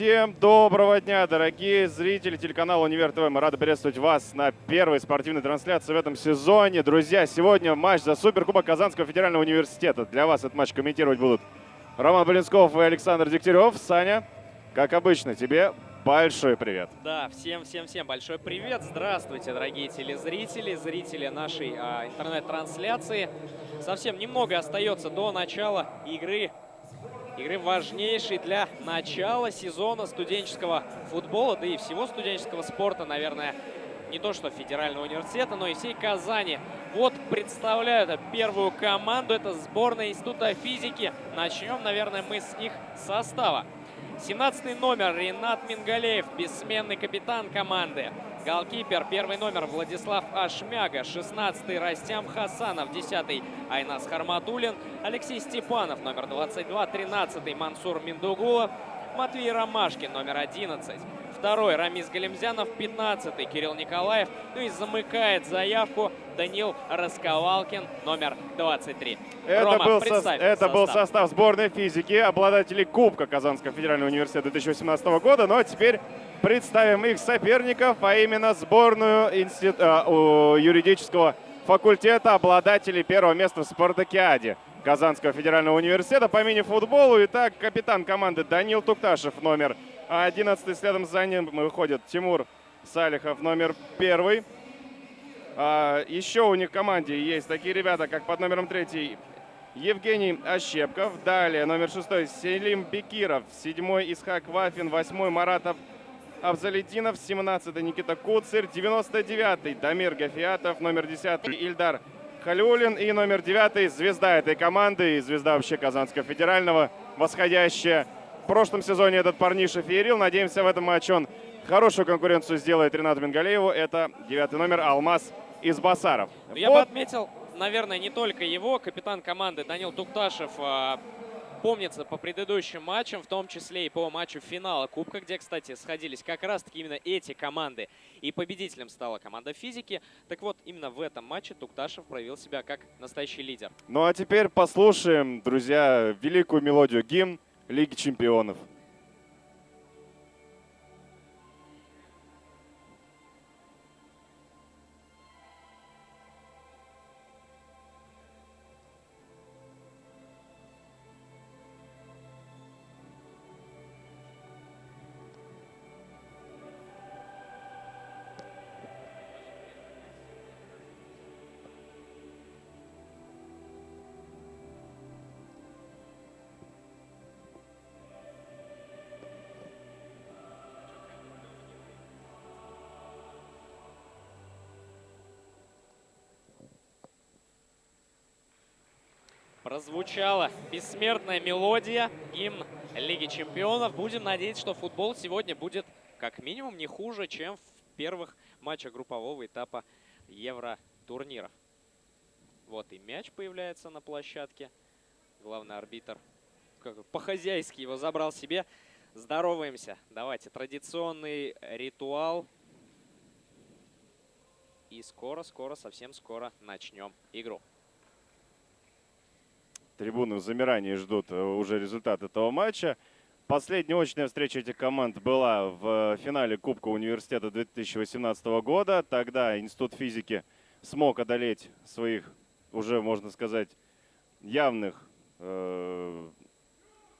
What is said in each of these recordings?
Всем доброго дня, дорогие зрители телеканала Универ ТВ. Мы рады приветствовать вас на первой спортивной трансляции в этом сезоне. Друзья, сегодня матч за Суперкубок Казанского федерального университета. Для вас этот матч комментировать будут Роман Блинсков и Александр Дегтярев. Саня, как обычно, тебе большой привет. Да, всем-всем-всем большой привет. Здравствуйте, дорогие телезрители, зрители нашей а, интернет-трансляции. Совсем немного остается до начала игры игры важнейшей для начала сезона студенческого футбола, да и всего студенческого спорта, наверное, не то что федерального университета, но и всей Казани. Вот представляю первую команду, это сборная Института физики. Начнем, наверное, мы с их состава. 17 номер Ренат Мингалеев, бессменный капитан команды. Голкипер, первый номер Владислав Ашмяга, 16-й Растям Хасанов, 10-й Айнас Харматулин, Алексей Степанов, номер 22, 13-й Мансур Миндугулов, Матвей Ромашкин, номер 11. Второй Рамис Галимзянов, 15-й Кирилл Николаев. Ну и замыкает заявку Данил Расковалкин, номер 23. Это, Рома, был, со... это состав. был состав сборной физики, обладателей Кубка Казанского федерального университета 2018 года. Но теперь представим их соперников, а именно сборную институт... э, юридического факультета обладателей первого места в спартакиаде Казанского федерального университета по мини-футболу. Итак, капитан команды Данил Тукташев, номер 11. Следом за ним выходит Тимур Салихов, номер первый. А, еще у них в команде есть такие ребята, как под номером третий Евгений Ощепков. Далее номер шестой Селим Бекиров. Седьмой Исхак Вафин. Восьмой Маратов Абзалетдинов, 17-й Никита Куцер, 99-й Дамир Гафиатов, номер 10 Ильдар Халюлин и номер 9 звезда этой команды и звезда вообще Казанского федерального, восходящая. В прошлом сезоне этот парниша феерил. Надеемся, в этом матче он хорошую конкуренцию сделает Ренату Мингалееву. Это девятый номер Алмаз из Басаров. Я вот. бы отметил, наверное, не только его, капитан команды Данил Тукташев а, помнится по предыдущим матчам, в том числе и по матчу финала Кубка, где, кстати, сходились как раз-таки именно эти команды. И победителем стала команда физики. Так вот, именно в этом матче Тукташев проявил себя как настоящий лидер. Ну а теперь послушаем, друзья, великую мелодию гимн Лиги чемпионов. Прозвучала бессмертная мелодия, гимн Лиги Чемпионов. Будем надеяться, что футбол сегодня будет как минимум не хуже, чем в первых матчах группового этапа Евро-турниров. Вот и мяч появляется на площадке. Главный арбитр по-хозяйски его забрал себе. Здороваемся. Давайте традиционный ритуал. И скоро-скоро, совсем скоро начнем игру. Трибуны в замирании ждут э, уже результат этого матча. Последняя очная встреча этих команд была в финале Кубка университета 2018 года. Тогда Институт физики смог одолеть своих, уже можно сказать, явных э,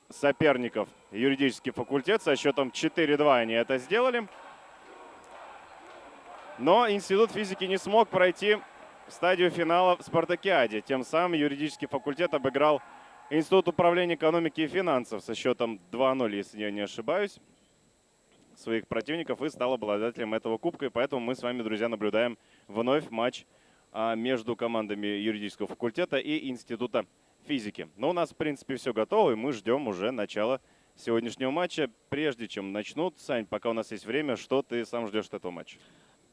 соперников юридический факультет. Со счетом 4-2 они это сделали. Но Институт физики не смог пройти стадию финала в Спартакиаде. Тем самым юридический факультет обыграл Институт управления экономики и финансов со счетом 2-0, если я не ошибаюсь, своих противников и стал обладателем этого кубка. И поэтому мы с вами, друзья, наблюдаем вновь матч а, между командами юридического факультета и Института физики. Но у нас, в принципе, все готово, и мы ждем уже начала сегодняшнего матча. Прежде чем начнут, Сань, пока у нас есть время, что ты сам ждешь от этого матча?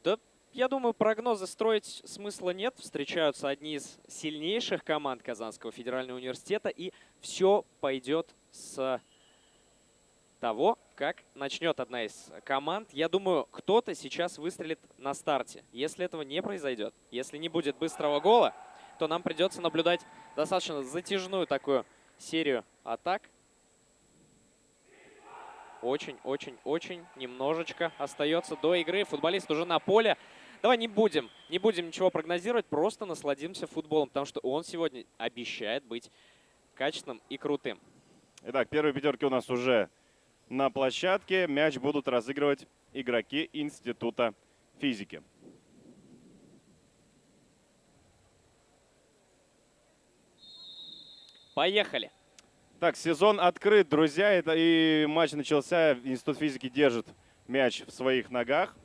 Да я думаю, прогнозы строить смысла нет. Встречаются одни из сильнейших команд Казанского федерального университета. И все пойдет с того, как начнет одна из команд. Я думаю, кто-то сейчас выстрелит на старте. Если этого не произойдет, если не будет быстрого гола, то нам придется наблюдать достаточно затяжную такую серию атак. очень-очень-очень немножечко остается до игры. Футболист уже на поле. Давай не будем, не будем ничего прогнозировать, просто насладимся футболом, потому что он сегодня обещает быть качественным и крутым. Итак, первые пятерки у нас уже на площадке. Мяч будут разыгрывать игроки Института физики. Поехали. Так, сезон открыт, друзья. Это и матч начался. Институт физики держит мяч в своих ногах.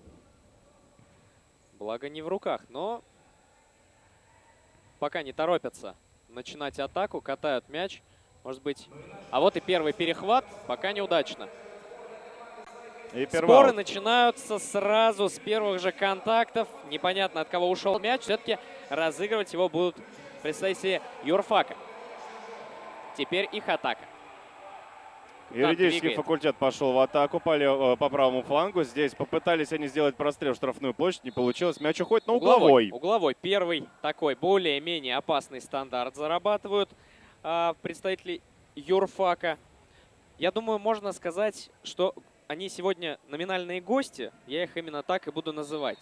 Благо не в руках, но пока не торопятся начинать атаку, катают мяч. Может быть. А вот и первый перехват. Пока неудачно. И Споры начинаются сразу с первых же контактов. Непонятно, от кого ушел мяч. Все-таки разыгрывать его будут представители юрфака. Теперь их атака. Юридический двигает. факультет пошел в атаку по, лев... по правому флангу. Здесь попытались они сделать прострел в штрафную площадь. Не получилось. Мяч уходит на угловой. Угловой. угловой. Первый такой более-менее опасный стандарт зарабатывают а, представители юрфака. Я думаю, можно сказать, что они сегодня номинальные гости. Я их именно так и буду называть.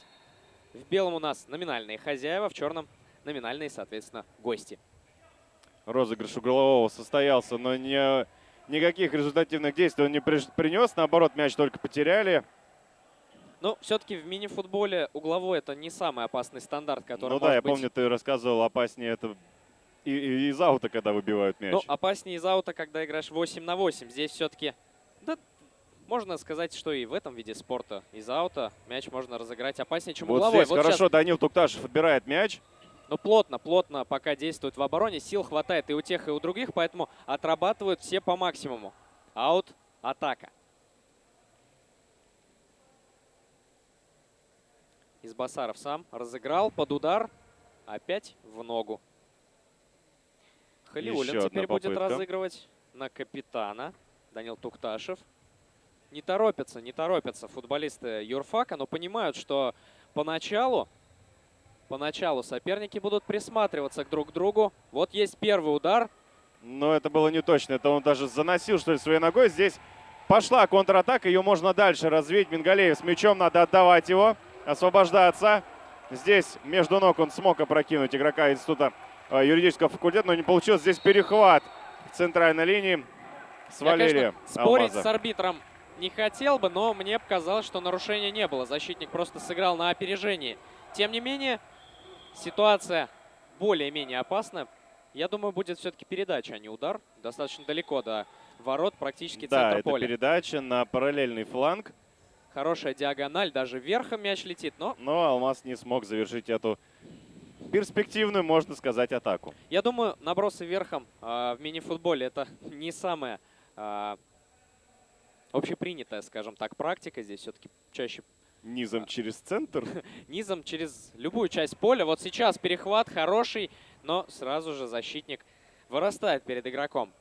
В белом у нас номинальные хозяева, в черном номинальные, соответственно, гости. Розыгрыш углового состоялся, но не, никаких результативных действий он не принес. Наоборот, мяч только потеряли. Ну, все-таки в мини-футболе угловой это не самый опасный стандарт, который Ну да, я быть... помню, ты рассказывал, опаснее это и, и из аута, когда выбивают мяч. Ну, опаснее из аута, когда играешь 8 на 8. Здесь все-таки, да, можно сказать, что и в этом виде спорта из аута мяч можно разыграть опаснее, чем вот угловой. Здесь вот хорошо сейчас... Данил Тукташев отбирает мяч. Но плотно, плотно пока действует в обороне. Сил хватает и у тех, и у других, поэтому отрабатывают все по максимуму. Аут, атака. Избасаров сам разыграл под удар. Опять в ногу. Халиулин теперь будет разыгрывать на капитана. Данил Тукташев. Не торопятся, не торопятся футболисты юрфака, но понимают, что поначалу Поначалу соперники будут присматриваться друг к другу. Вот есть первый удар. Но это было не точно. Это он даже заносил, что ли, своей ногой. Здесь пошла контратака. Ее можно дальше развить. Мингалеев с мячом. Надо отдавать его. Освобождаться. Здесь между ног он смог опрокинуть игрока института э, юридического факультета, но не получилось. Здесь перехват в центральной линии. Свалили Я, конечно, спорить с арбитром не хотел бы, но мне показалось, что нарушения не было. Защитник просто сыграл на опережении. Тем не менее, Ситуация более-менее опасная. Я думаю, будет все-таки передача, а не удар. Достаточно далеко до ворот, практически да, центр поля. Да, передача на параллельный фланг. Хорошая диагональ, даже верхом мяч летит, но... Но Алмаз не смог завершить эту перспективную, можно сказать, атаку. Я думаю, набросы верхом э, в мини-футболе это не самая э, общепринятая, скажем так, практика. Здесь все-таки чаще Низом через центр? Низом через любую часть поля. Вот сейчас перехват хороший, но сразу же защитник вырастает перед игроком.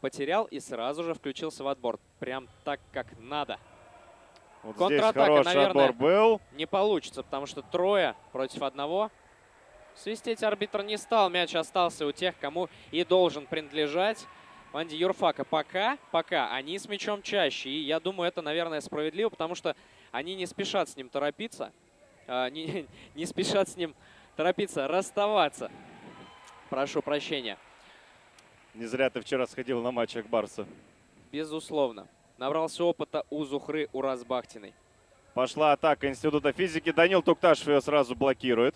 Потерял и сразу же включился в отбор. Прям так, как надо. Вот Контратака, наверное, был. не получится, потому что трое против одного. Свистеть арбитр не стал. Мяч остался у тех, кому и должен принадлежать. Ванди Юрфака пока, пока они с мячом чаще. И я думаю, это, наверное, справедливо, потому что они не спешат с ним торопиться, а, не, не спешат с ним торопиться расставаться. Прошу прощения. Не зря ты вчера сходил на матч Акбарса. Безусловно. Набрался опыта у Зухры Уразбахтиной. Пошла атака Института физики. Данил Тукташев ее сразу блокирует.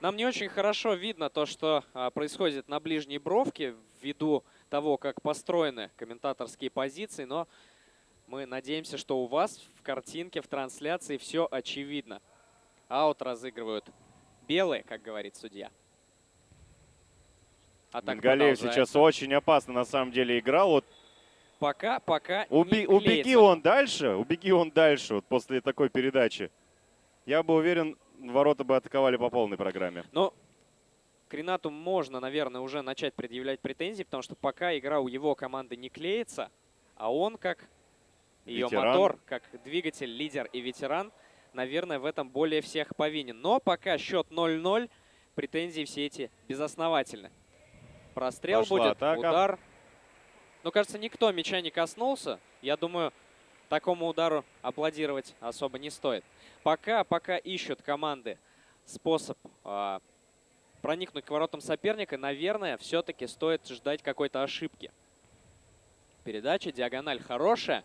Нам не очень хорошо видно то, что а, происходит на ближней бровке ввиду того, как построены комментаторские позиции, но мы надеемся, что у вас в картинке, в трансляции все очевидно. Аут разыгрывают белые, как говорит судья. А Мингалеев сейчас очень опасно на самом деле играл. Вот пока, пока Уби Убеги он дальше, убеги он дальше вот после такой передачи. Я бы уверен, ворота бы атаковали по полной программе. Но к Ренату можно, наверное, уже начать предъявлять претензии, потому что пока игра у его команды не клеится, а он как ее ветеран. мотор, как двигатель, лидер и ветеран, наверное, в этом более всех повинен. Но пока счет 0-0, претензии все эти безосновательны. Прострел Пошла будет, атака. удар. Но, кажется, никто мяча не коснулся. Я думаю, такому удару аплодировать особо не стоит. Пока, пока ищут команды способ а, проникнуть к воротам соперника, наверное, все-таки стоит ждать какой-то ошибки. Передача, диагональ хорошая,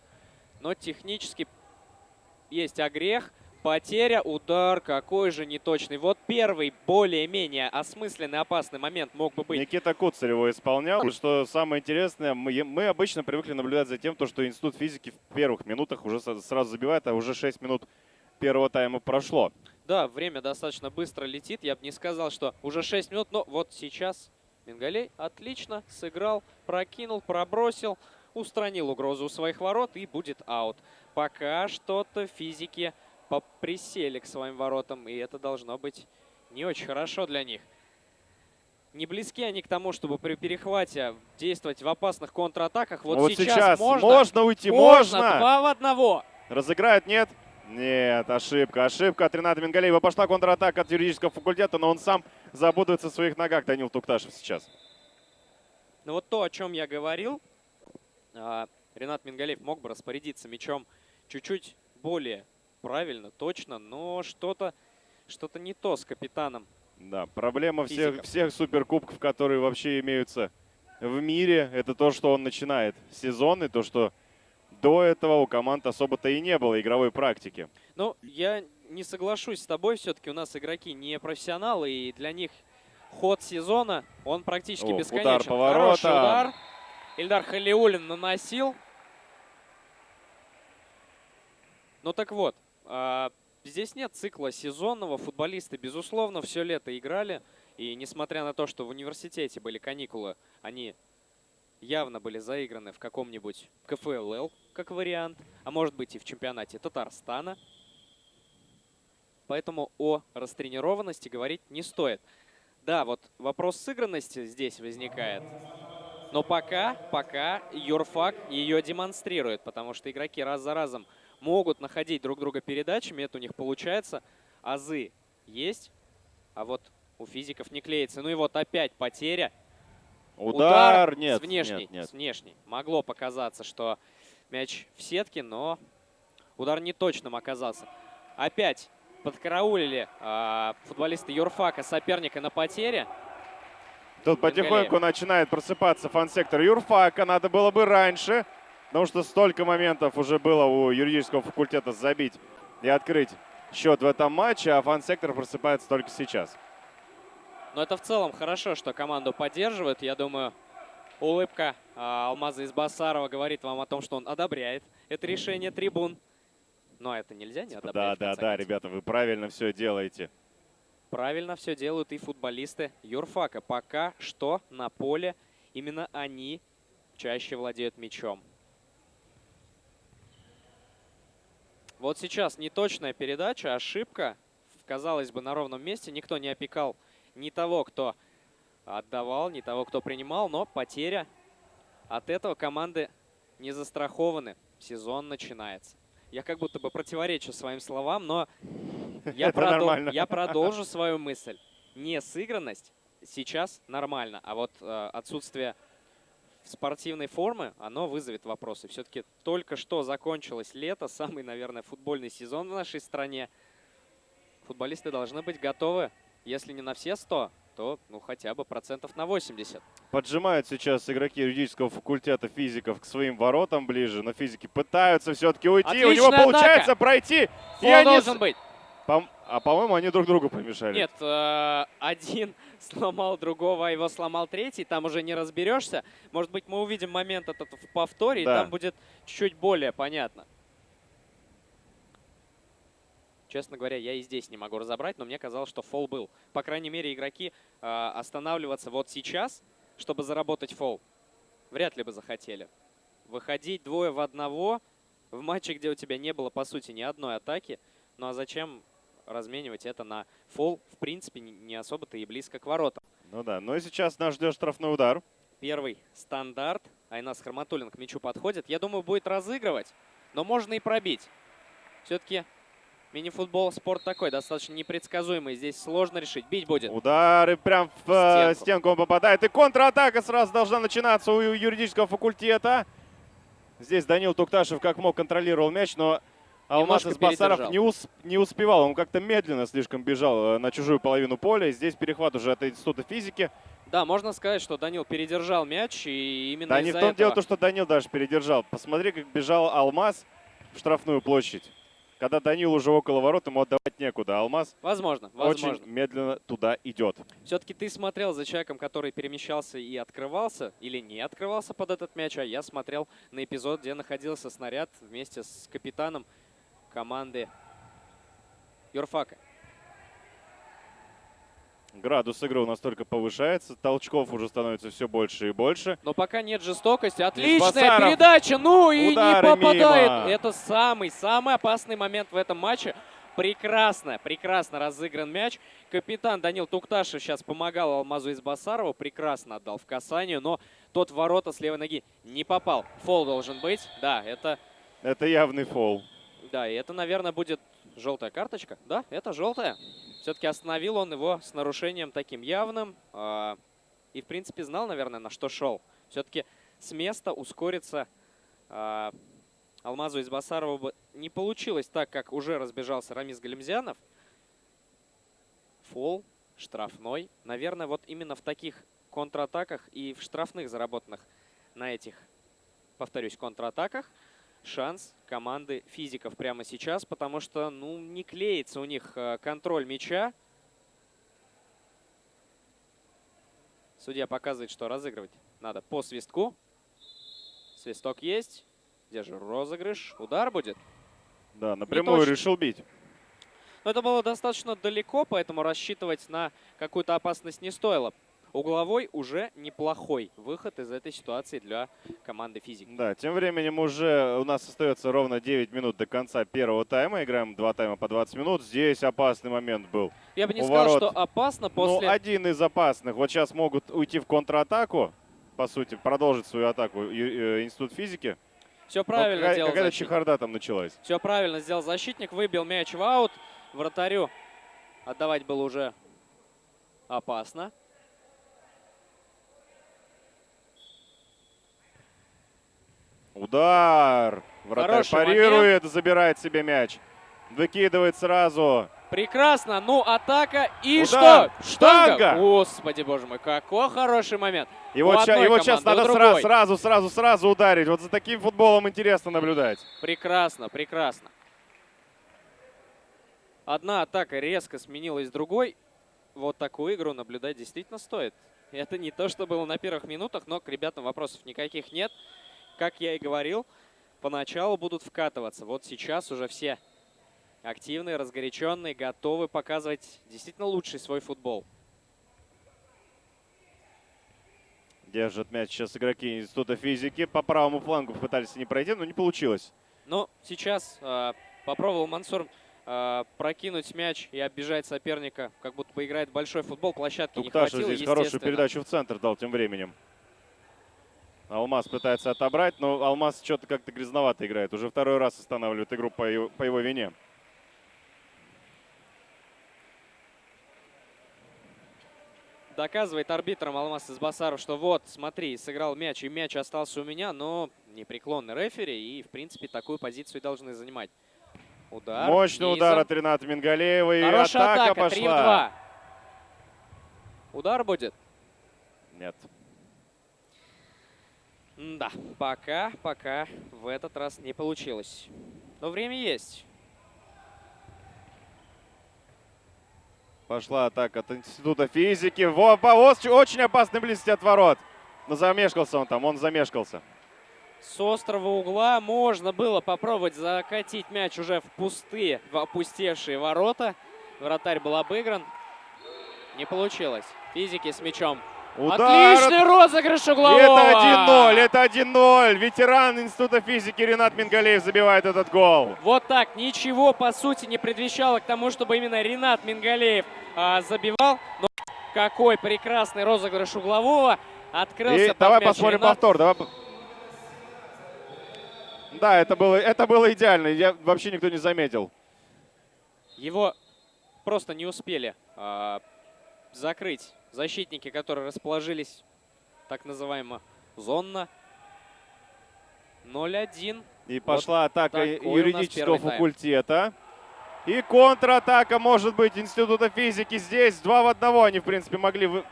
но технически есть огрех. Потеря, удар, какой же неточный. Вот первый более-менее осмысленный, опасный момент мог бы быть. Никита Куцарь его исполнял. Что самое интересное, мы, мы обычно привыкли наблюдать за тем, то, что Институт физики в первых минутах уже сразу забивает, а уже 6 минут первого тайма прошло. Да, время достаточно быстро летит. Я бы не сказал, что уже 6 минут, но вот сейчас Мингалей отлично сыграл, прокинул, пробросил, устранил угрозу у своих ворот и будет аут. Пока что-то физики присели к своим воротам, и это должно быть не очень хорошо для них. Не близки они к тому, чтобы при перехвате действовать в опасных контратаках. Вот, вот сейчас, сейчас можно, можно уйти, можно. можно. Два в одного. Разыграют, нет? Нет, ошибка, ошибка от Рената Мингалеева. Пошла контратака от юридического факультета, но он сам запутается в своих ногах, Данил Тукташев сейчас. Ну вот то, о чем я говорил, Ренат Мингалеев мог бы распорядиться мячом чуть-чуть более правильно, точно, но что-то что-то не то с капитаном. Да, проблема всех, всех суперкубков, которые вообще имеются в мире, это то, что он начинает сезон, и то, что до этого у команд особо-то и не было игровой практики. Ну, я не соглашусь с тобой, все-таки у нас игроки не профессионалы, и для них ход сезона, он практически О, бесконечен. Удар поворота. Хороший удар. Ильдар Халиулин наносил. Ну так вот, а, здесь нет цикла сезонного. Футболисты, безусловно, все лето играли. И несмотря на то, что в университете были каникулы, они явно были заиграны в каком-нибудь КФЛЛ, как вариант, а может быть и в чемпионате Татарстана. Поэтому о растренированности говорить не стоит. Да, вот вопрос сыгранности здесь возникает. Но пока, пока Юрфак ее демонстрирует, потому что игроки раз за разом могут находить друг друга передачами, это у них получается. Азы есть, а вот у физиков не клеится. Ну и вот опять потеря. Удар, Удар нет, с внешней, нет, нет. с внешней. Могло показаться, что мяч в сетке, но удар не точным оказался. Опять подкараулили э, футболисты Юрфака соперника на потере. Тут потихоньку начинает просыпаться фан-сектор Юрфака. Надо было бы раньше. Потому что столько моментов уже было у юридического факультета забить и открыть счет в этом матче, а фан-сектор просыпается только сейчас. Но это в целом хорошо, что команду поддерживают. Я думаю, улыбка а, Алмаза из Басарова говорит вам о том, что он одобряет это решение трибун. Но это нельзя не одобрять. Да, да, да, ребята, вы правильно все делаете. Правильно все делают и футболисты юрфака. Пока что на поле именно они чаще владеют мячом. Вот сейчас неточная передача, ошибка. Казалось бы, на ровном месте. Никто не опекал ни того, кто отдавал, ни того, кто принимал. Но потеря. От этого команды не застрахованы. Сезон начинается. Я как будто бы противоречу своим словам, но я, продол я продолжу свою мысль. Несыгранность сейчас нормально, а вот э, отсутствие спортивной формы, оно вызовет вопросы. Все-таки только что закончилось лето, самый, наверное, футбольный сезон в нашей стране. Футболисты должны быть готовы, если не на все 100, то ну, хотя бы процентов на 80. Поджимают сейчас игроки юридического факультета физиков к своим воротам ближе, но физики пытаются все-таки уйти. Отличная У него получается пройти. Фол и должен быть. По а по-моему, они друг другу помешали. Нет, э, один сломал другого, а его сломал третий. Там уже не разберешься. Может быть, мы увидим момент этот в повторе, да. и там будет чуть более понятно. Честно говоря, я и здесь не могу разобрать, но мне казалось, что фол был. По крайней мере, игроки э, останавливаться вот сейчас, чтобы заработать фол, вряд ли бы захотели. Выходить двое в одного в матче, где у тебя не было, по сути, ни одной атаки. Ну а зачем разменивать это на фол, в принципе, не особо-то и близко к воротам. Ну да, ну и сейчас нас ждет штрафной удар. Первый стандарт. Айнас Харматуллин к мячу подходит. Я думаю, будет разыгрывать, но можно и пробить. Все-таки Мини-футбол спорт такой, достаточно непредсказуемый. Здесь сложно решить. Бить будет. Удары прям в э, Стенку. стенку он попадает. И контратака сразу должна начинаться у юридического факультета. Здесь Данил Тукташев как мог контролировал мяч, но Алмаз Избасаров передержал. не, ус- не успевал. Он как-то медленно слишком бежал э, на чужую половину поля. И Здесь перехват уже от Института физики. Да, можно сказать, что Данил передержал мяч, и именно Да не в том этого... дело, то, что Данил даже передержал. Посмотри, как бежал Алмаз в штрафную площадь. Когда Данил уже около ворот, ему отдавать некуда. Алмаз Возможно, возможно. очень медленно туда идет. Все-таки ты смотрел за человеком, который перемещался и открывался, или не открывался под этот мяч, а я смотрел на эпизод, где находился снаряд вместе с капитаном команды Юрфака. Градус игры у нас только повышается. Толчков уже становится все больше и больше. Но пока нет жестокости. Отличная передача. Ну и Удары не попадает. мимо. Это самый-самый опасный момент в этом матче. Прекрасно, прекрасно разыгран мяч. Капитан Данил Тукташев сейчас помогал Алмазу Избасарову. Прекрасно отдал в касание, но тот ворота с левой ноги не попал. Фол должен быть. Да, это, Это явный фол. да, и это, наверное, будет желтая карточка. Да, это желтая. Все-таки остановил он его с нарушением таким явным. а, и, в принципе, знал, наверное, на что шел. Все-таки с места ускориться а, Алмазу Избасарову бы не получилось так, как уже разбежался Рамис Галимзянов. Фол, штрафной. Наверное, вот именно в таких контратаках и в штрафных заработанных на этих, повторюсь, контратаках шанс команды физиков прямо сейчас, потому что, ну, не клеится у них э, контроль мяча. Судья показывает, что разыгрывать надо по свистку. Свисток есть. Где же розыгрыш? Удар будет. Да, напрямую решил бить. Но это было достаточно далеко, поэтому рассчитывать на какую-то опасность не стоило. Угловой уже неплохой выход из этой ситуации для команды физик. Да, тем временем уже у нас остается ровно 9 минут до конца первого тайма. Играем два тайма по 20 минут. Здесь опасный момент был. Я бы не сказал, что опасно после... Ну, один из опасных. Вот сейчас могут уйти в контратаку, по сути, продолжить свою атаку э, Институт физики. Все Но правильно какая- делал Какая-то чехарда там началась. Все правильно сделал защитник. Выбил мяч в аут. Вратарю отдавать было уже опасно. Удар! Вратарь Хороший парирует, забирает себе мяч. Выкидывает сразу. Прекрасно. Ну, атака. И Удар. что? Штанга. Штанга. Господи, боже мой, какой хороший момент. И вот, вот сейчас надо сра- другой. сразу, сразу, сразу ударить. Вот за таким футболом интересно наблюдать. Прекрасно, прекрасно. Одна атака резко сменилась другой. Вот такую игру наблюдать действительно стоит. Это не то, что было на первых минутах, но к ребятам вопросов никаких нет. Как я и говорил, поначалу будут вкатываться. Вот сейчас уже все активные, разгоряченные, готовы показывать действительно лучший свой футбол. Держат мяч сейчас игроки Института физики. По правому флангу пытались не пройти, но не получилось. Но сейчас э, попробовал Мансур э, прокинуть мяч и оббежать соперника, как будто бы играет большой футбол. Площадки не Тукташев хватило, здесь хорошую передачу в центр дал тем временем. Алмаз пытается отобрать, но Алмаз что-то как-то грязновато играет. Уже второй раз останавливает игру по его, по его вине. Доказывает арбитрам Алмаз Избасаров, что вот, смотри, сыграл мяч, и мяч остался у меня, но непреклонный рефери, и, в принципе, такую позицию должны занимать. Удар. Мощный низом. удар от Рената Мингалеева. И Хорошая атака, атака, 3 в пошла. 2. Удар будет? Нет. Да, пока, пока в этот раз не получилось. Но время есть. Пошла атака от Института физики. Во, повоз очень опасной близости от ворот. Но замешкался он там, он замешкался. С острого угла можно было попробовать закатить мяч уже в пустые, в опустевшие ворота. Вратарь был обыгран. Не получилось. Физики с мячом. Удар Отличный от- розыгрыш углового! Это 1-0, это 1-0. Ветеран Института физики Ренат Мингалеев забивает этот гол. Вот так. Ничего, по сути, не предвещало к тому, чтобы именно Ренат Мингалеев а, забивал. Но какой прекрасный розыгрыш углового. Открылся И под давай мяч посмотрим Ренат. повтор. Давай... Да, это было, это было идеально. Я, вообще никто не заметил. Его просто не успели э, закрыть защитники, которые расположились так называемо зонно. 0-1. И пошла вот атака такой юридического факультета. И контратака, может быть, Института физики здесь. Два в одного они, в принципе, могли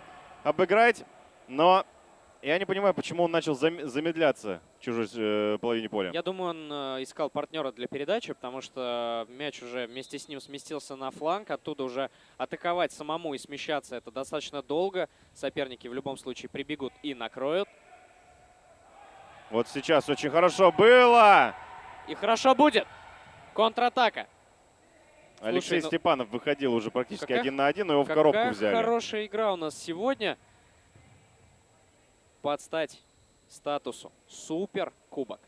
обыграть. Но я не понимаю, почему он начал замедляться в чужой э, половине поля. Я думаю, он э, искал партнера для передачи, потому что мяч уже вместе с ним сместился на фланг. Оттуда уже атаковать самому и смещаться это достаточно долго. Соперники в любом случае прибегут и накроют. Вот сейчас очень хорошо было. И хорошо будет. Контратака. Алексей Слушай, ну, Степанов выходил уже практически какая, один на один, но его в коробку взяли. хорошая игра у нас сегодня под стать статусу Супер Кубок.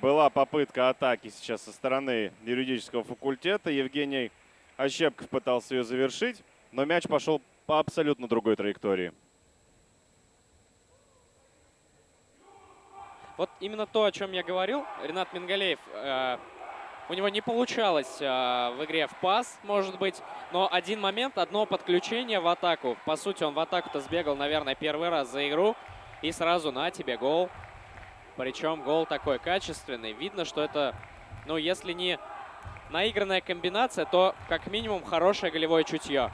Была попытка атаки сейчас со стороны юридического факультета. Евгений Ощепков пытался ее завершить, но мяч пошел по абсолютно другой траектории. Вот именно то, о чем я говорил, Ренат Мингалеев э, у него не получалось э, в игре в пас, может быть. Но один момент, одно подключение в атаку. По сути, он в атаку-то сбегал, наверное, первый раз за игру. И сразу на тебе гол. Причем гол такой качественный. Видно, что это, ну, если не наигранная комбинация, то как минимум хорошее голевое чутье.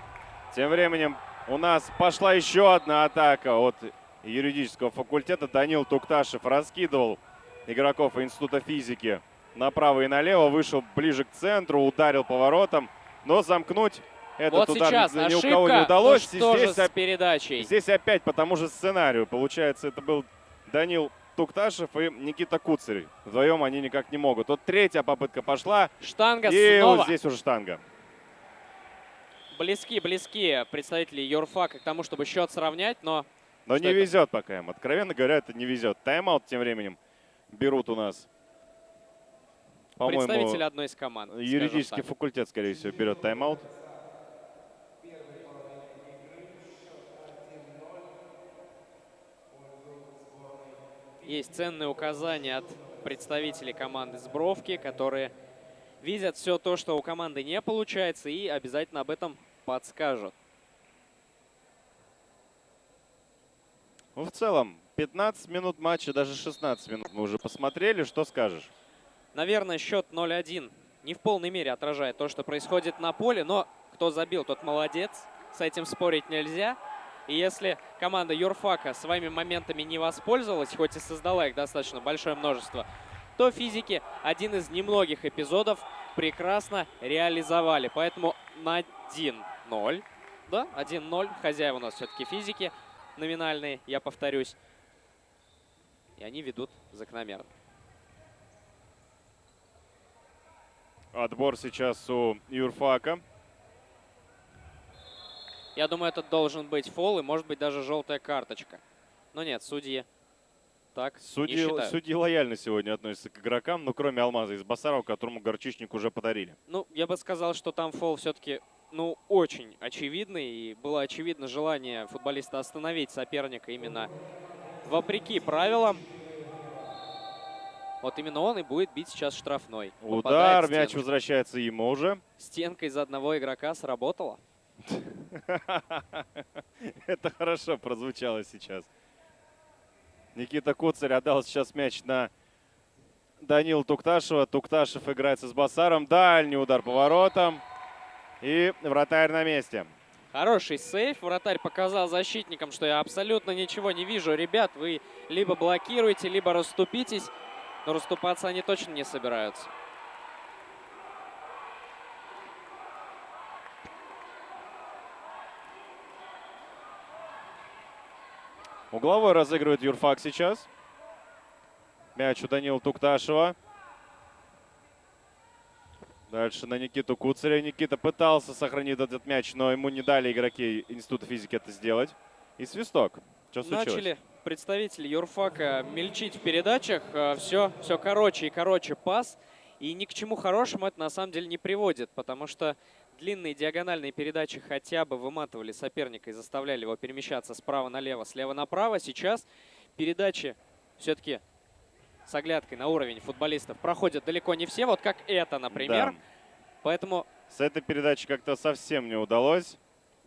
Тем временем у нас пошла еще одна атака от юридического факультета. Данил Тукташев раскидывал игроков Института физики направо и налево, вышел ближе к центру, ударил поворотом, но замкнуть этот вот удар сейчас ни ошибка. у кого не удалось. Ну, что здесь, же с передачей? Здесь опять по тому же сценарию. Получается, это был Данил Тукташев и Никита Куцарь. Вдвоем они никак не могут. Вот третья попытка пошла. Штанга и снова. вот здесь уже штанга. Близки, близки представители юрфака к тому, чтобы счет сравнять, но... Но не это? везет пока им. Откровенно говоря, это не везет. Тайм-аут тем временем берут у нас Представитель одной из команд. Юридический факультет, скорее всего, берет тайм-аут. Есть ценные указания от представителей команды Сбровки, которые видят все то, что у команды не получается, и обязательно об этом подскажут. Ну, в целом, 15 минут матча, даже 16 минут мы уже посмотрели. Что скажешь? Наверное, счет 0-1 не в полной мере отражает то, что происходит на поле, но кто забил, тот молодец. С этим спорить нельзя. И если команда Юрфака своими моментами не воспользовалась, хоть и создала их достаточно большое множество, то физики один из немногих эпизодов прекрасно реализовали. Поэтому на 1-0, да, 1-0, хозяева у нас все-таки физики номинальные, я повторюсь. И они ведут закономерно. Отбор сейчас у юрфака. Я думаю, это должен быть фол и, может быть, даже желтая карточка. Но нет, судьи так судьи, не считают. Судьи лояльно сегодня относятся к игрокам, ну, кроме Алмаза из Басарова, которому горчичник уже подарили. Ну, я бы сказал, что там фол все-таки, ну, очень очевидный. И было очевидно желание футболиста остановить соперника именно вопреки правилам. Вот именно он и будет бить сейчас штрафной. Удар, мяч возвращается ему уже. Стенка из одного игрока сработала. Это хорошо прозвучало сейчас. Никита Куцарь отдал сейчас мяч на Данил Тукташева. Тукташев играется с Басаром. Дальний удар по воротам. И вратарь на месте. Хороший сейф. Вратарь показал защитникам, что я абсолютно ничего не вижу. Ребят, вы либо блокируете, либо расступитесь. Но расступаться они точно не собираются. Угловой разыгрывает Юрфак сейчас. Мяч у Данила Тукташева. Дальше на Никиту Куцаря. Никита пытался сохранить этот мяч, но ему не дали игроки Института физики это сделать. И свисток. Что случилось? Начали представители юрфака мельчить в передачах. Все, э, все короче и короче пас. И ни к чему хорошему это на самом деле не приводит, потому что длинные диагональные передачи хотя бы выматывали соперника и заставляли его перемещаться справа налево, слева направо. Сейчас передачи все-таки с оглядкой на уровень футболистов проходят далеко не все, вот как это, например. Да. Поэтому, С этой передачи как-то совсем не удалось.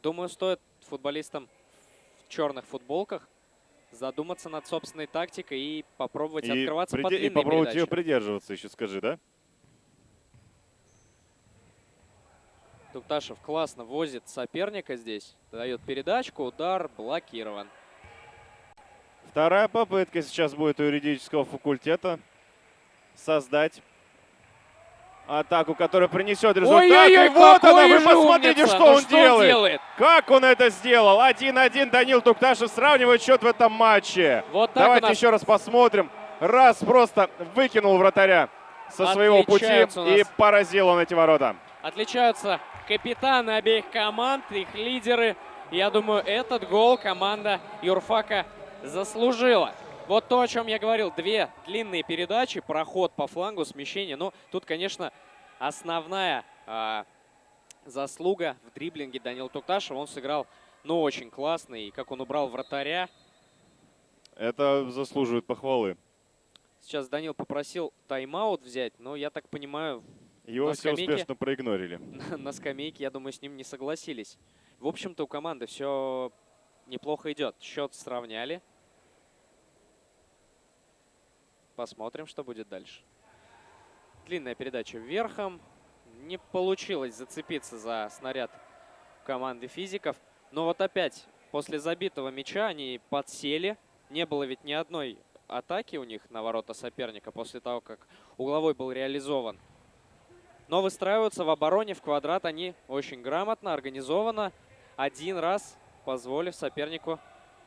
думаю, стоит футболистам в черных футболках задуматься над собственной тактикой и попробовать И, открываться по приде- и попробовать передаче. ее придерживаться еще, скажи, да? Тукташев классно возит соперника здесь, дает передачку, удар блокирован. Вторая попытка сейчас будет у юридического факультета создать атаку, которая принесет результат. Ой-ой-ой, и вот она, вы посмотрите, умница! что Ну он делает. Как он это сделал? 1-1 Данил Тукташев сравнивает счет в этом матче. Вот так Давайте нас еще раз посмотрим. Раз просто выкинул вратаря со своего пути и поразил он эти ворота. Отличаются капитаны обеих команд, их лидеры. Я думаю, этот гол команда Юрфака заслужила. Вот то, о чем я говорил. Две длинные передачи, проход по флангу, смещение. Ну, тут, конечно, основная а, заслуга в дриблинге Данила Тукташева. Он сыграл, ну, очень классно. И как он убрал вратаря. Это заслуживает похвалы. Сейчас Данил попросил тайм-аут взять, но, я так понимаю, Его все скамейке. успешно проигнорили. на скамейке, я думаю, с ним не согласились. В общем-то, у команды все неплохо идет. Счет сравняли. Посмотрим, что будет дальше. Длинная передача вверхом. Не получилось зацепиться за снаряд команды физиков. Но вот опять, после забитого мяча они подсели. Не было ведь ни одной атаки у них на ворота соперника после того, как угловой был реализован. Но выстраиваются в обороне в квадрат они очень грамотно, организованно, один раз позволив сопернику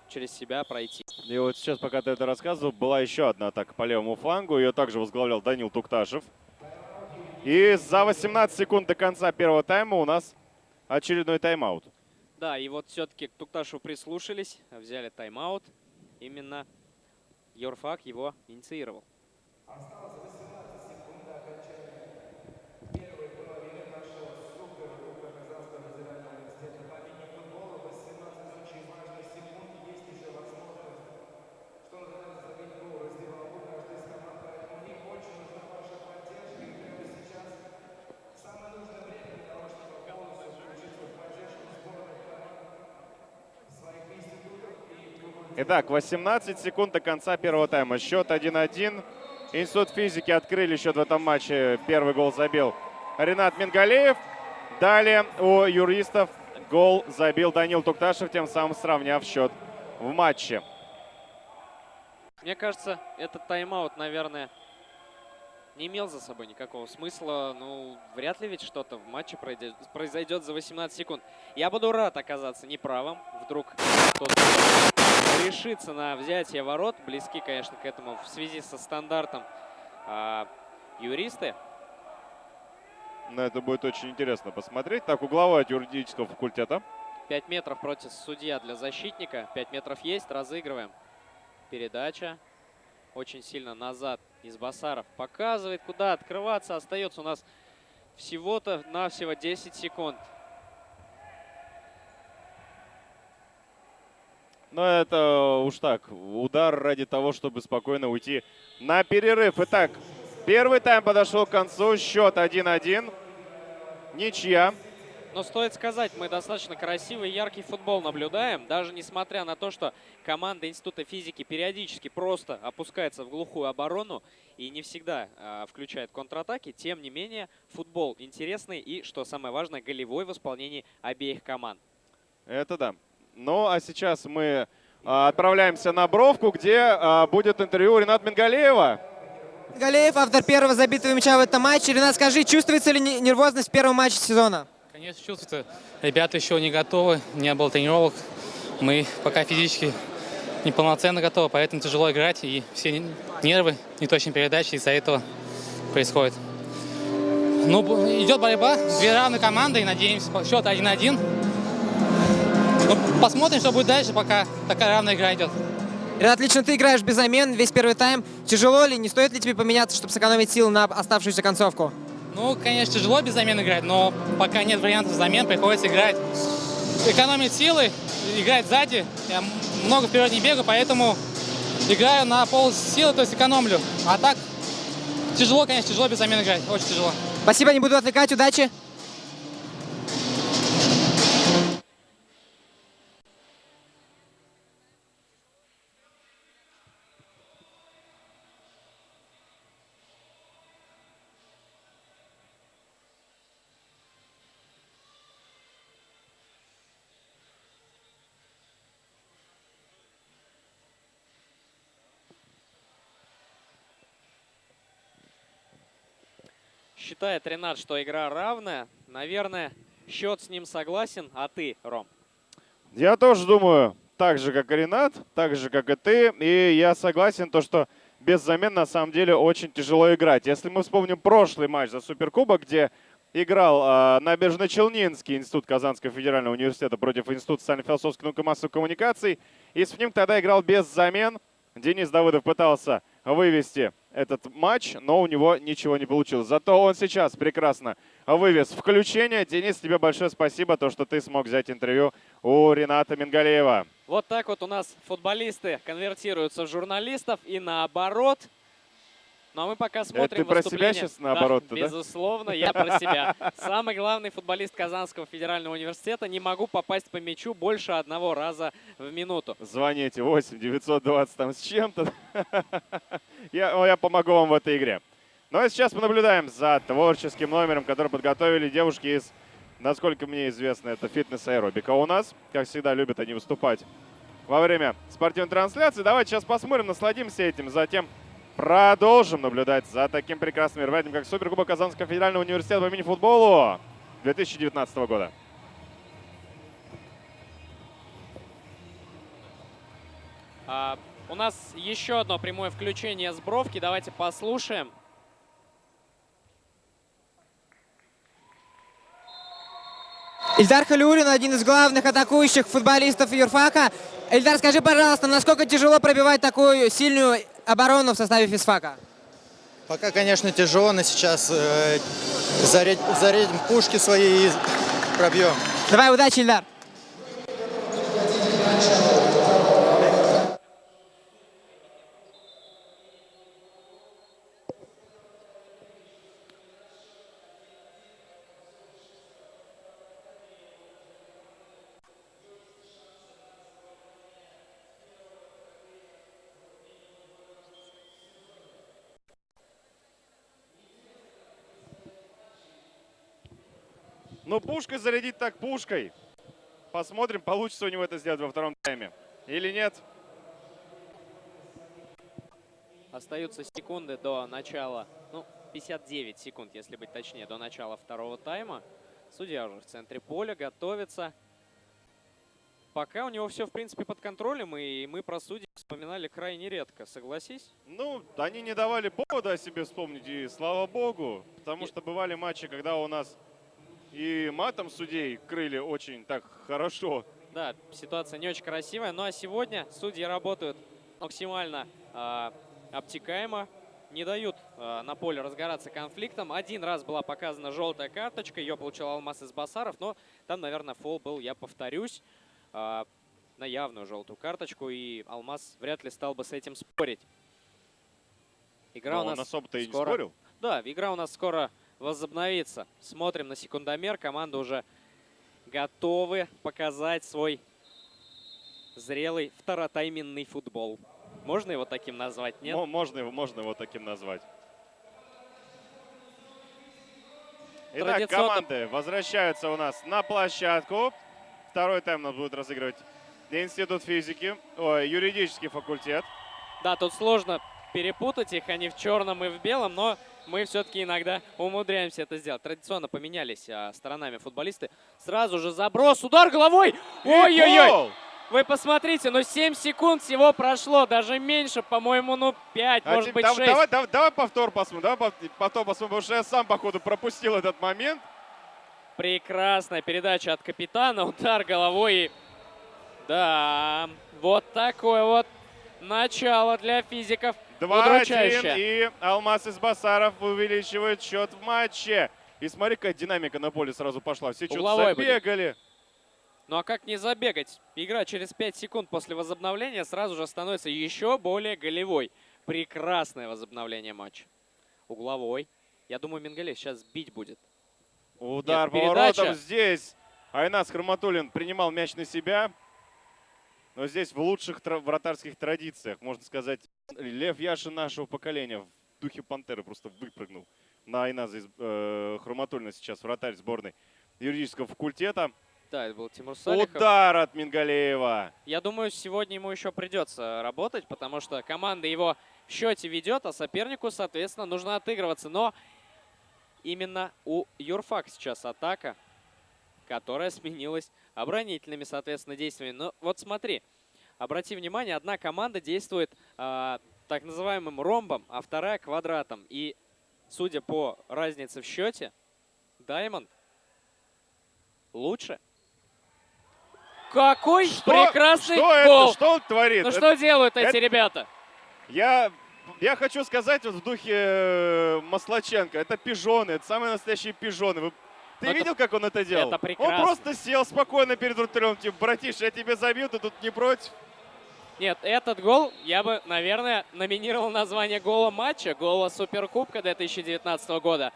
через себя пройти. И вот сейчас, пока ты это рассказывал, была еще одна атака по левому флангу. Ее также возглавлял Данил Тукташев. И за 18 секунд до конца первого тайма у нас очередной тайм-аут. Да, и вот все-таки к Тукташу прислушались, взяли тайм-аут. Именно Йорфак его инициировал. Итак, 18 секунд до конца первого тайма. Счет 1-1. Институт физики открыли счет в этом матче. Первый гол забил Ренат Мингалеев. Далее у юристов гол забил Данил Тукташев, тем самым сравняв счет в матче. Мне кажется, этот тайм-аут, наверное, не имел за собой никакого смысла. Ну, вряд ли ведь что-то в матче произойдет за 18 секунд. Я буду рад оказаться неправым. Вдруг кто-то решится на взятие ворот. Близки, конечно, к этому в связи со стандартом а, юристы. Но это будет очень интересно посмотреть. Так, угловой от юридического факультета. 5 метров против судья для защитника. 5 метров есть, разыгрываем. Передача. Очень сильно назад из Басаров. Показывает, куда открываться. Остается у нас всего-то навсего 10 секунд. Но это уж так, удар ради того, чтобы спокойно уйти на перерыв. Итак, первый тайм подошел к концу. Счет 1-1. Ничья. Но стоит сказать, мы достаточно красивый и яркий футбол наблюдаем. Даже несмотря на то, что команда Института физики периодически просто опускается в глухую оборону и не всегда а, включает контратаки, тем не менее футбол интересный и, что самое важное, голевой в исполнении обеих команд. Это да. Ну, а сейчас мы а, отправляемся на Бровку, где а, будет интервью Ренат Мингалеева. Галеев, автор первого забитого мяча в этом матче. Ренат, скажи, чувствуется ли не- нервозность в первом матче сезона? Конечно, чувствуется. Ребята еще не готовы, не было тренировок. Мы пока физически неполноценно готовы, поэтому тяжело играть. И все нервы, неточные передачи из-за этого происходит. Ну, идет борьба, две равные команды, и надеемся, счет 1-1. Ну, посмотрим, что будет дальше, пока такая равная игра идет. Ренат, лично ты играешь без замен весь первый тайм. Тяжело ли, не стоит ли тебе поменяться, чтобы сэкономить сил на оставшуюся концовку? Ну, конечно, тяжело без замен играть, но пока нет вариантов замен, приходится играть. Экономить силы, играть сзади. Я много вперед не бегаю, поэтому играю на пол силы, то есть экономлю. А так тяжело, конечно, тяжело без замен играть, очень тяжело. Спасибо, не буду отвлекать, удачи. Считает Ренат, что игра равная. Наверное, счет с ним согласен. А ты, Ром? Я тоже думаю, так же, как и Ренат, так же, как и ты. И я согласен, то, что без замен на самом деле очень тяжело играть. Если мы вспомним прошлый матч за Суперкубок, где играл э, Набережно-Челнинский институт Казанского федерального университета против Института социально-философских наук и массовых коммуникаций. И Спним тогда играл без замен. Денис Давыдов пытался вывести этот матч, но у него ничего не получилось. Зато он сейчас прекрасно вывез включение. Денис, тебе большое спасибо, то, что ты смог взять интервью у Рената Мингалеева. Вот так вот у нас футболисты конвертируются в журналистов и наоборот. Ну а мы пока смотрим ты про себя сейчас наоборот-то, да? Безусловно, я про себя. Самый главный футболист Казанского федерального университета. Не могу попасть по мячу больше одного раза в минуту. Звоните 8 920 там с чем-то. я, я помогу вам в этой игре. Ну а сейчас мы наблюдаем за творческим номером, который подготовили девушки из, насколько мне известно, это фитнес-аэробика у нас. Как всегда, любят они выступать во время спортивной трансляции. Давайте сейчас посмотрим, насладимся этим. Затем продолжим наблюдать за таким прекрасным мероприятием, как Суперкубок Казанского федерального университета по мини-футболу 2019 года. А, у нас еще одно прямое включение с бровки. Давайте послушаем. Ильдар Халиулин, один из главных атакующих футболистов юрфака. Ильдар, скажи, пожалуйста, насколько тяжело пробивать такую сильную оборону в составе физфака? Пока, конечно, тяжело, но сейчас э, зарядим, зарядим пушки свои и пробьем. Давай, удачи, Ильдар. Ну, пушкой зарядить так пушкой. Посмотрим, получится у него это сделать во втором тайме. Или нет. Остаются секунды до начала, ну, 59 секунд, если быть точнее, до начала второго тайма. Судья уже в центре поля, готовится. Пока у него все, в принципе, под контролем, и мы про судей вспоминали крайне редко, согласись? Ну, они не давали повода о себе вспомнить, и слава богу. Потому И- что бывали матчи, когда у нас и матом судей крыли очень так хорошо. Да, ситуация не очень красивая. Ну а сегодня судьи работают максимально а, обтекаемо, не дают а, на поле разгораться конфликтом. Один раз была показана желтая карточка, ее получил Алмаз из Басаров, но там, наверное, фол был, я повторюсь, а, на явную желтую карточку, и Алмаз вряд ли стал бы с этим спорить. Игра Но у нас особо-то и не скоро- спорил. Да, игра у нас скоро возобновится. Смотрим на секундомер. Команда уже готовы показать свой зрелый второтайменный футбол. Можно его таким назвать, нет? Мо- Можно, его, можно его таким назвать. Итак, Традиционно- команды возвращаются у нас на площадку. Второй тайм нас будет разыгрывать Институт физики, ой, юридический факультет. Да, тут сложно перепутать их, они в черном и в белом, но мы все-таки иногда умудряемся это сделать. Традиционно поменялись а, сторонами футболисты. Сразу же заброс, удар головой! Ой-ой-ой! Вы посмотрите, ну 7 секунд всего прошло, даже меньше, по-моему, ну 5, А может быть дав- 6. давай, давай, давай повтор посмотрим, давай повтор посмотрим, потому что я сам, походу, пропустил этот момент. Прекрасная передача от капитана, удар головой. и- Да, вот такое вот начало для физиков. 2-1, Удручающе. и Алмаз из Басаров увеличивает счет в матче. И смотри, какая динамика на поле сразу пошла. Все что-то Угловой будет. забегали. Ну а как не забегать? Игра через 5 секунд после возобновления сразу же становится еще более голевой. Прекрасное возобновление матча. Угловой. Я думаю, Мингалев сейчас бить будет. Удар Нет, передача. поворотом здесь. Айнас Хроматулин принимал мяч на себя. Но здесь в лучших вратарских традициях, можно сказать, Лев Яшин нашего поколения в духе Пантеры просто выпрыгнул на Айназа э, Хроматулина сейчас вратарь сборной юридического факультета. Да, это был Тимур Салихов. Удар от Мингалеева. Я думаю, сегодня ему еще придется работать, потому что команда его в счете ведет, а сопернику, соответственно, нужно отыгрываться. Но именно у Юрфак сейчас атака, которая сменилась оборонительными, соответственно, действиями. Но вот смотри, обрати внимание, одна команда действует а, так называемым ромбом, а вторая квадратом. И судя по разнице в счете, Даймонд лучше. Какой Что, прекрасный что гол! это? Что он творит? Ну Это- что делают эти это- ребята? Я, я хочу сказать вот в духе э, Маслаченко. Это пижоны, это самые настоящие пижоны. Вы- ты Ну, это- видел, как он это делал? это прекрасно. Он просто сел спокойно перед вратарем. Типа, братиш, я тебе забью, ты тут не против. Нет, этот гол я бы, наверное, номинировал название гола матча, гола Суперкубка 2019 года.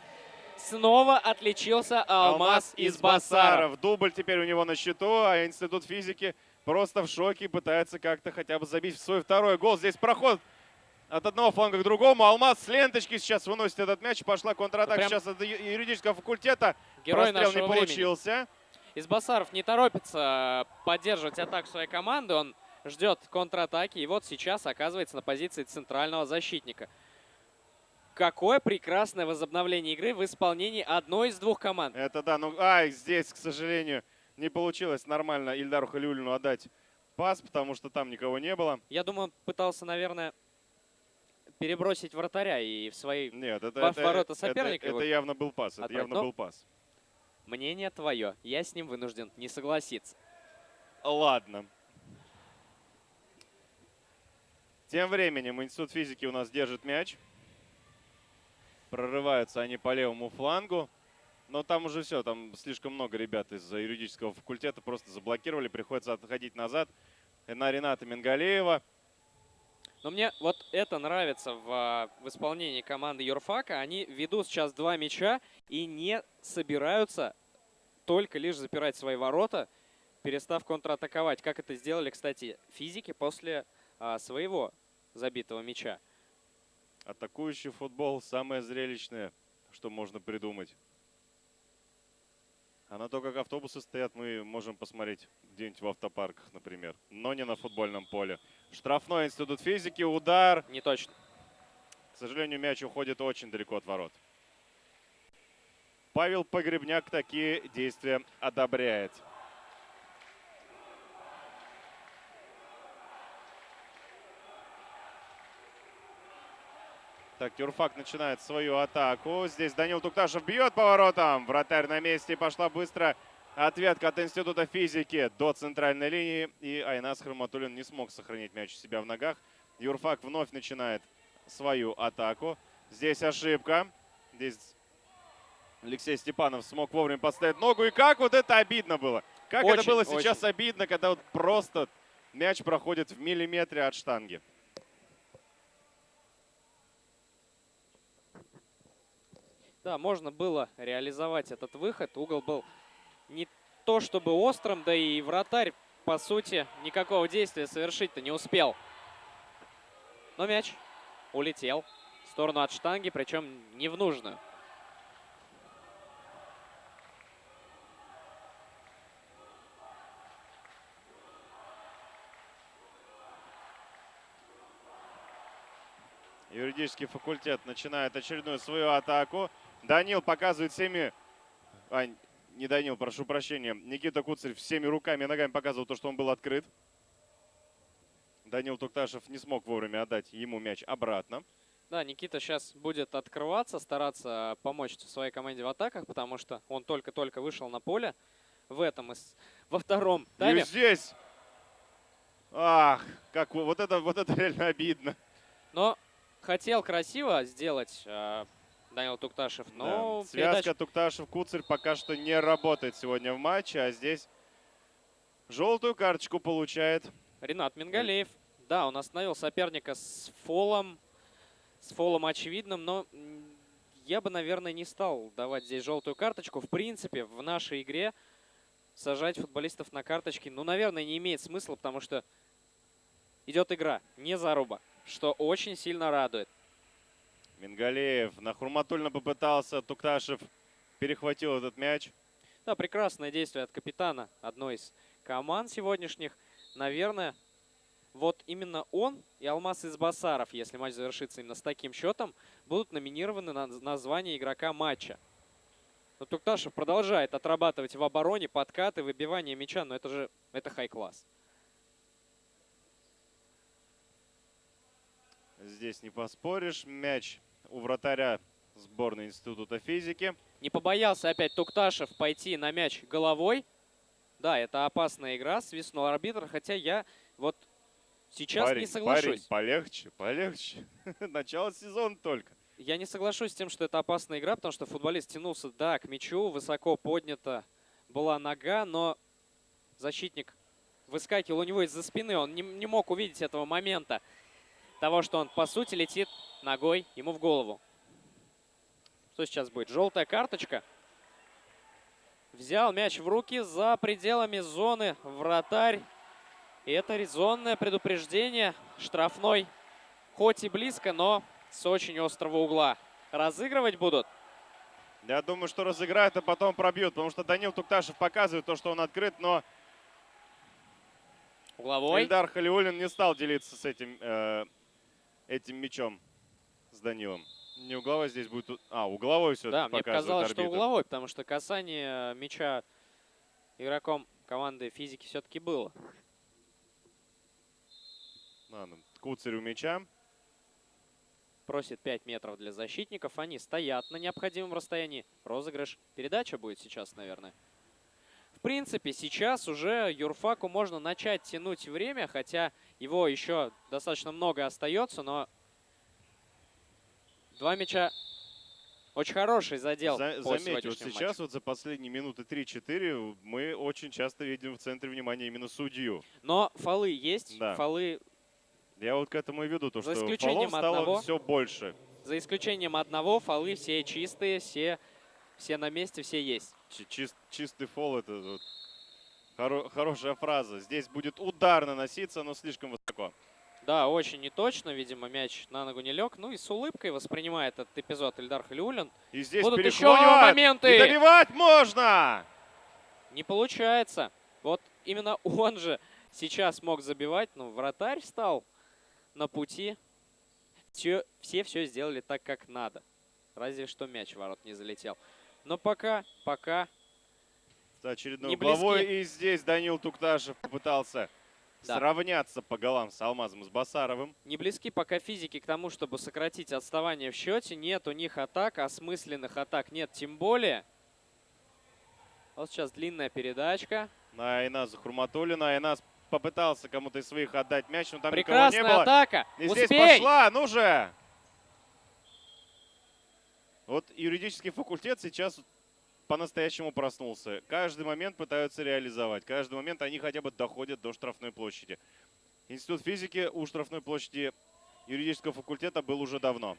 Снова отличился Алмаз, из Басаров. Дубль теперь у него на счету, а Институт физики просто в шоке пытается как-то хотя бы забить в свой второй гол. Здесь проход от одного фланга к другому. Алмаз с ленточки сейчас выносит этот мяч. Пошла контратака Прям сейчас от юридического факультета. Герой Прострел не времени. получился. Из Басаров не торопится поддерживать атаку своей команды. Он ждет контратаки. И вот сейчас оказывается на позиции центрального защитника. Какое прекрасное возобновление игры в исполнении одной из двух команд. Это да, ну, ай, здесь, к сожалению, не получилось нормально Ильдару Халиулину отдать пас, потому что там никого не было. Я думаю, он пытался, наверное, перебросить вратаря и в свои... Нет, это, это, ворота это- соперника это его явно был пас, это отправить. явно был пас. Мнение твое. Я с ним вынужден не согласиться. Ладно. Тем временем Институт физики у нас держит мяч. Прорываются они по левому флангу. Но там уже все, там слишком много ребят из юридического факультета просто заблокировали. Приходится отходить назад. На Рената Мингалеева. Но мне вот это нравится в, в исполнении команды Юрфака. Они ведут сейчас два мяча и не собираются только лишь запирать свои ворота, перестав контратаковать. Как это сделали, кстати, физики после а, своего забитого мяча. Атакующий футбол самое зрелищное, что можно придумать. А на то, как автобусы стоят, мы можем посмотреть где-нибудь в автопарках, например. Но не на футбольном поле. Штрафной институт физики, удар. Не точно. К сожалению, мяч уходит очень далеко от ворот. Павел Погребняк такие действия одобряет. Так, Тюрфак начинает свою атаку. Здесь Данил Тукташев бьет поворотом. Вратарь на месте. Пошла быстро ответка от Института физики до центральной линии. И Айнас Хроматулин не смог сохранить мяч у себя в ногах. Юрфак вновь начинает свою атаку. Здесь ошибка. Здесь Алексей Степанов смог вовремя подставить ногу. И как вот это обидно было. Как это Очень, было сейчас очень. обидно, когда вот просто мяч проходит в миллиметре от штанги. Да, можно было реализовать этот выход. Угол был не то чтобы острым, да и вратарь, по сути, никакого действия совершить-то не успел. Но мяч улетел в сторону от штанги, причем не в нужную. Юридический факультет начинает очередную свою атаку. Данил показывает всеми... А, не Данил, прошу прощения. Никита Куцарь всеми руками и ногами показывал то, что он был открыт. Данил Тукташев не смог вовремя отдать ему мяч обратно. Да, Никита сейчас будет открываться, стараться помочь своей команде в атаках, потому что он только-только вышел на поле в этом, из- во втором И тайме. здесь... Ах, как вот это, вот это реально обидно. Но хотел красиво сделать э, Данил Тукташев, но Да. Связка передача Тукташев-Куцарь пока что не работает сегодня в матче, а здесь Желтую карточку получает. Ренат Мингалеев. Да, он остановил соперника с фолом. С фолом очевидным, но я бы, наверное, не стал давать здесь желтую карточку. В принципе, в нашей игре сажать футболистов на карточки, ну, наверное, не имеет смысла, потому что идет игра, не заруба, что очень сильно радует. Мингалеев на Хурматульна попытался. Тукташев перехватил этот мяч. Да, прекрасное действие от капитана одной из команд сегодняшних. Наверное, вот именно он и Алмаз из Басаров, если матч завершится именно с таким счетом, будут номинированы на название игрока матча. Но Тукташев продолжает отрабатывать в обороне подкаты, выбивание мяча, но это же это хай-класс. Здесь не поспоришь. Мяч у вратаря сборной Института физики. Не побоялся опять Тукташев пойти на мяч головой. Да, это опасная игра, свистнул арбитр, хотя я вот сейчас парень, не соглашусь. Парень, полегче, полегче. Начало сезона только. Я не соглашусь с тем, что это опасная игра, потому что футболист тянулся, да, к мячу, высоко поднята была нога, но защитник выскакивал у него из-за спины, он не, не мог увидеть этого момента, того, что он, по сути, летит ногой ему в голову. Что сейчас будет? Желтая карточка. Взял мяч в руки за пределами зоны вратарь. И это резонное предупреждение. Штрафной, хоть и близко, но с очень острого угла. Разыгрывать будут. Я думаю, что разыграют, а потом пробьют, потому что Данил Тукташев показывает то, что он открыт, но Угловой. Эльдар Халиулин не стал делиться с этим, э, этим мячом, с Данилом. Не угловой здесь будет... А, угловой все-таки Да, мне показалось, что арбитр. угловой, потому что касание мяча игроком команды физики все-таки было. Ладно, Куцарь у мяча. Просит 5 метров для защитников. Они стоят на необходимом расстоянии. Розыгрыш. Передача будет сейчас, наверное. В принципе, сейчас уже Юрфаку можно начать тянуть время, хотя его еще достаточно много остается, но два мяча очень хороший задел За- заметь, вот сейчас матчу. вот за последние минуты 3-4 мы очень часто видим в центре внимания именно судью. Но фолы есть, Да. фолы Я вот к этому и веду, то За что фолов стало одного. все больше. За исключением одного, фолы все чистые, все, все на месте, все есть. Чи- чис- чистый фол это вот хоро- хорошая фраза. Здесь будет удар наноситься, но слишком высоко. Да, очень неточно, видимо, мяч на ногу не лег. Ну и с улыбкой воспринимает этот эпизод Эльдар Халиулин. И здесь Будут еще у него моменты. И добивать можно! Не получается. Вот именно он же сейчас мог забивать, но вратарь встал на пути. Все, все все сделали так, как надо. Разве что мяч в ворот не залетел. Но пока, пока Очередной Не угловой. близки. И здесь Данил Тукташев попытался Да. сравняться по голам с Алмазом с Басаровым. не близки пока физики к тому, чтобы сократить отставание в счете. Нет у них атак, осмысленных атак нет тем более. Вот сейчас длинная передачка. На Айназа Хурматулина. Айназ попытался кому-то из своих отдать мяч, но там Прекрасная никого не было. атака. И здесь пошла, ну же! Вот юридический факультет сейчас по-настоящему проснулся. Каждый момент пытаются реализовать. Каждый момент они хотя бы доходят до штрафной площади. Институт физики у штрафной площади юридического факультета был уже давно.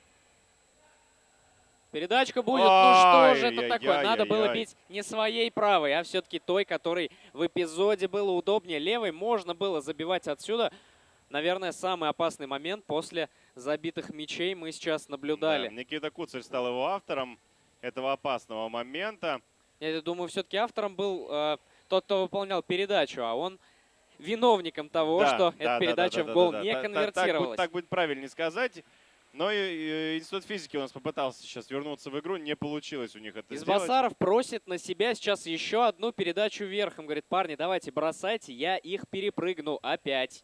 Передачка будет. Ну что же это такое? Надо было бить не своей правой, а все-таки той, которой в эпизоде было удобнее. Левой можно было забивать отсюда. Наверное, самый опасный момент после забитых мячей мы сейчас наблюдали. Да, Никита Куцарь стал его автором этого опасного момента. Я думаю, все-таки автором был э, тот, кто выполнял передачу, а он виновником того, Да, что да, эта да, передача да, в да, гол да, да. не та- конвертировалась. Так, будет- так будет правильнее сказать. Но и, и Институт физики у нас попытался сейчас вернуться в игру. Не получилось у них это сделать. Избасаров просит на себя сейчас еще одну передачу верхом. Говорит, парни, давайте бросайте, я их перепрыгну опять.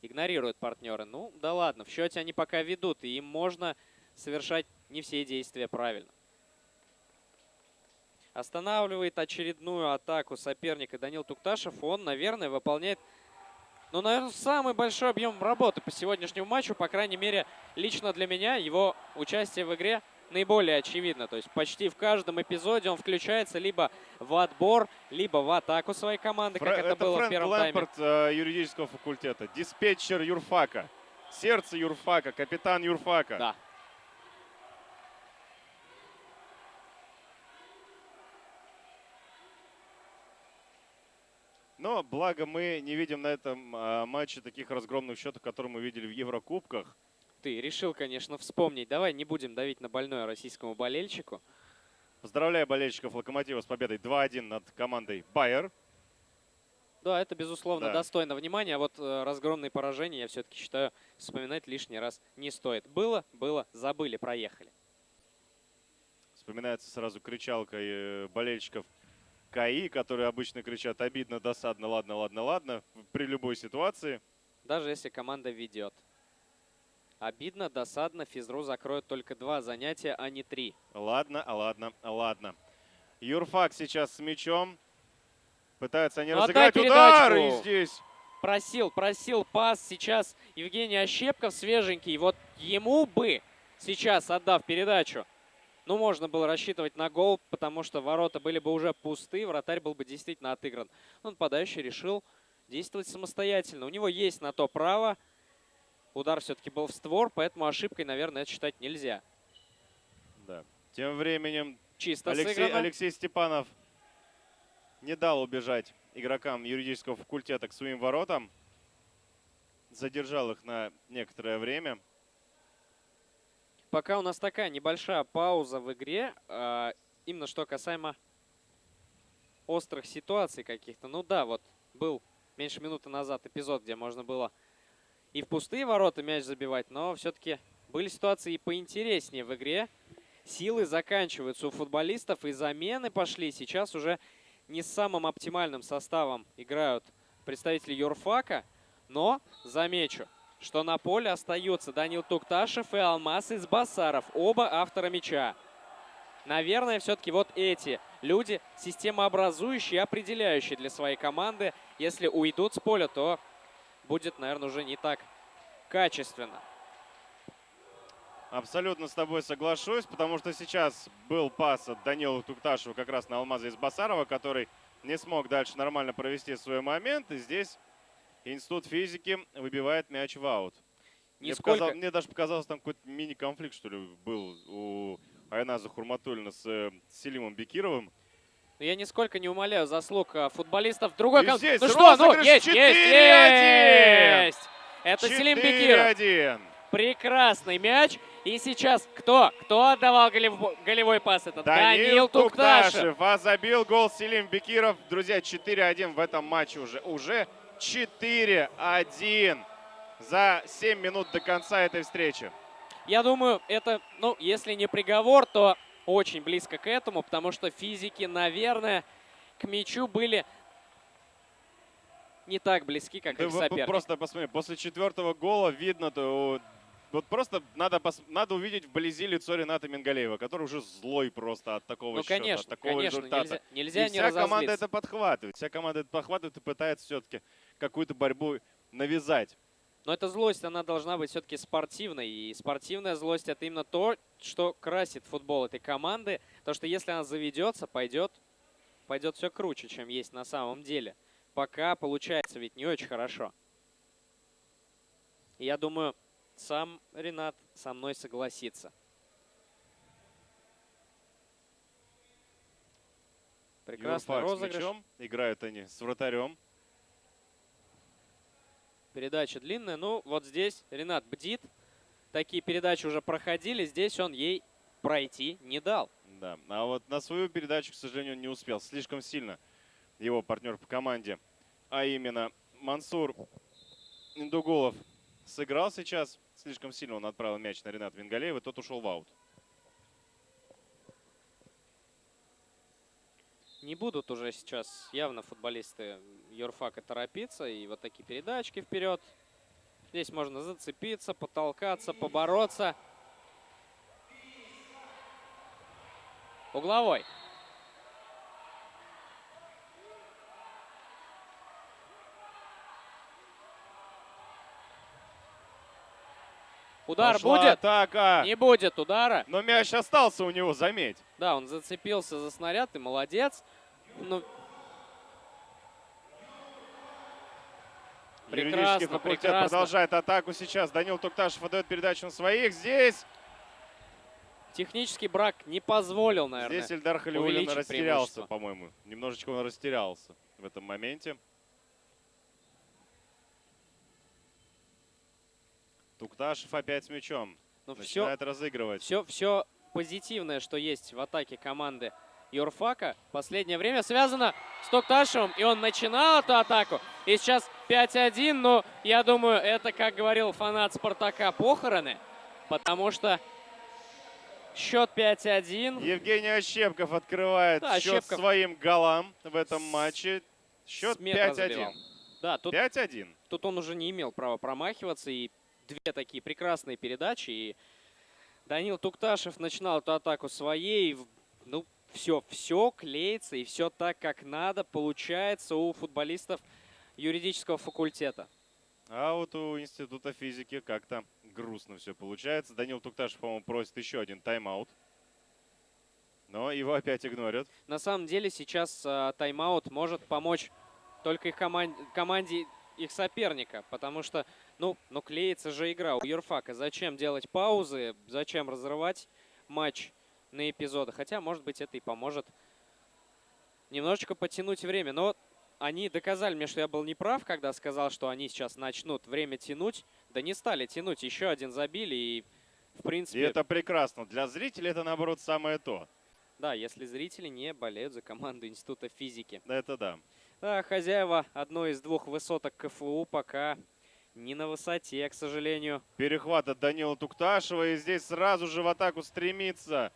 Игнорируют партнеры. Ну, да ладно, в счете они пока ведут, и им можно совершать не все действия правильно. Останавливает очередную атаку соперника Данил Тукташев. Он, наверное, выполняет, ну, наверное, самый большой объем работы по сегодняшнему матчу. По крайней мере, лично для меня его участие в игре наиболее очевидно. То есть почти в каждом эпизоде он включается либо в отбор, либо в атаку своей команды, как Фрэ- это, было Фрэнк в первом тайме. Лэмпорт э, юридического факультета, диспетчер юрфака, сердце юрфака, капитан юрфака. Да. Но благо мы не видим на этом а, матче таких разгромных счетов, которые мы видели в Еврокубках. Ты решил, конечно, вспомнить. Давай не будем давить на больное российскому болельщику. Поздравляю болельщиков Локомотива с победой 2-1 над командой Байер. Да, это, безусловно, Да. достойно внимания. А вот э, разгромные поражения, я все-таки считаю, вспоминать лишний раз не стоит. Было, было, забыли, проехали. Вспоминается сразу кричалка э, болельщиков КАИ, которые обычно кричат обидно, досадно, ладно, ладно, ладно, при любой ситуации. Даже если команда ведет. Обидно, досадно, физру закроют только два занятия, а не три. Ладно, ладно, ладно. Юрфак сейчас с мячом. Пытаются они Ну, разыграть удар. И здесь Просил, просил пас. Сейчас Евгений Ощепков свеженький. Вот ему бы сейчас, отдав передачу, ну, можно было рассчитывать на гол, потому что ворота были бы уже пусты, вратарь был бы действительно отыгран. Но нападающий решил действовать самостоятельно. У него есть на то право. Удар все-таки был в створ, поэтому ошибкой, наверное, это считать нельзя. Да. Тем временем Чисто Алексей, сыграно. Алексей Степанов не дал убежать игрокам юридического факультета к своим воротам. Задержал их на некоторое время. Пока у нас такая небольшая пауза в игре, а, именно что касаемо острых ситуаций каких-то. Ну да, вот был меньше минуты назад эпизод, где можно было и в пустые ворота мяч забивать, но все-таки были ситуации и поинтереснее в игре. Силы заканчиваются у футболистов, и замены пошли. Сейчас уже не с самым оптимальным составом играют представители юрфака, но замечу, что на поле остаются Данил Тукташев и Алмаз из Басаров, оба автора мяча. Наверное, все-таки вот эти люди системообразующие определяющие для своей команды. Если уйдут с поля, то будет, наверное, уже не так качественно. Абсолютно с тобой соглашусь, потому что сейчас был пас от Данила Тукташева как раз на Алмаза из Басарова, который не смог дальше нормально провести свой момент. И здесь Институт физики выбивает мяч в аут. Мне, Нисколько- показал- мне даже показалось, там какой-то мини-конфликт, что ли, был у Айназа Хурматуллина с э, Селимом Бекировым. Я нисколько не умоляю заслуг а, футболистов другой здесь Ну что, ну, есть, есть, 4:1. есть! Это Селим Бекиров. 4-1. Прекрасный мяч. И сейчас кто? Кто отдавал голев- голевой пас? Это Данил, Данил Тукташев. Тукташев. А забил гол Селим Бекиров. Друзья, 4-1 в этом матче уже. Уже 4-1 за 7 минут до конца этой встречи. Я думаю, это, ну, если не приговор, то очень близко к этому, потому что физики, наверное, к мячу были не так близки, как Ты их вот соперник. просто посмотри, после четвертого гола видно, то вот просто надо, пос- надо увидеть вблизи лицо Рената Мингалеева, который уже злой просто от такого Ну, счета, конечно, от такого конечно, результата. нельзя, нельзя и не вся команда это подхватывает. Вся команда это подхватывает и пытается все-таки какую-то борьбу навязать. Но эта злость, она должна быть все-таки спортивной. И спортивная злость это именно то, что красит футбол этой команды. Потому что если она заведется, пойдет, пойдет все круче, чем есть на самом деле. Пока получается ведь не очень хорошо. Я думаю, сам Ренат со мной согласится. Прекрасный Юрфак с розыгрыш. мячом. Играют они с вратарем. Передача длинная. Ну, вот здесь Ренат бдит. Такие передачи уже проходили. Здесь он ей пройти не дал. Да. А вот на свою передачу, к сожалению, не успел. Слишком сильно его партнер по команде, а именно Мансур Индугулов, сыграл сейчас. Слишком сильно он отправил мяч на Рената Вингалеева, тот ушел в аут. Не будут уже сейчас явно футболисты Юрфака торопиться. И вот такие передачки вперед. Здесь можно зацепиться, потолкаться, побороться. Угловой. Удар Пошла будет? атака. Не будет удара. Но мяч остался у него, заметь. Да, он зацепился за снаряд, и молодец. Ну, Юридический Прекрасно, факультет прекрасно. продолжает атаку сейчас. Данил Тукташев отдает передачу на своих. Здесь, технический брак не позволил, наверное. здесь Ильдар Халиулин растерялся, по-моему. Немножечко он растерялся в этом моменте. Тукташев опять с мячом. Ну, все, Начинает разыгрывать. все, все позитивное, что есть в атаке команды Юрфака, последнее время связано с Токташевым, и он начинал эту атаку. И сейчас 5-1, но я думаю, это, как говорил фанат Спартака, похороны, потому что счет 5-1. Евгений Ощепков открывает Да, счет Ощепков. своим голам в этом матче. Счет с метра 5-1. забивал. Да, тут 5-1. Тут он уже не имел права промахиваться. И две такие прекрасные передачи. И Данил Тукташев начинал эту атаку своей. Ну, все, все клеится и все так, как надо, получается у футболистов юридического факультета. А вот у Института физики как-то грустно все получается. Данил Тукташев, по-моему, просит еще один тайм-аут. Но его опять игнорят. На самом деле сейчас а, тайм-аут может помочь только их коман- команде их соперника, потому что, ну, ну, клеится же игра у Юрфака. Зачем делать паузы, зачем разрывать матч на эпизоды? Хотя, может быть, это и поможет немножечко потянуть время. Но они доказали мне, что я был неправ, когда сказал, что они сейчас начнут время тянуть. Да не стали тянуть, еще один забили и, в И принципе, это прекрасно. Для зрителей это, наоборот, самое то. да, если зрители не болеют за команду Института физики. Это да. Да, хозяева одной из двух высоток КФУ пока не на высоте, к сожалению. Перехват от Данила Тукташева. И здесь сразу же в атаку стремится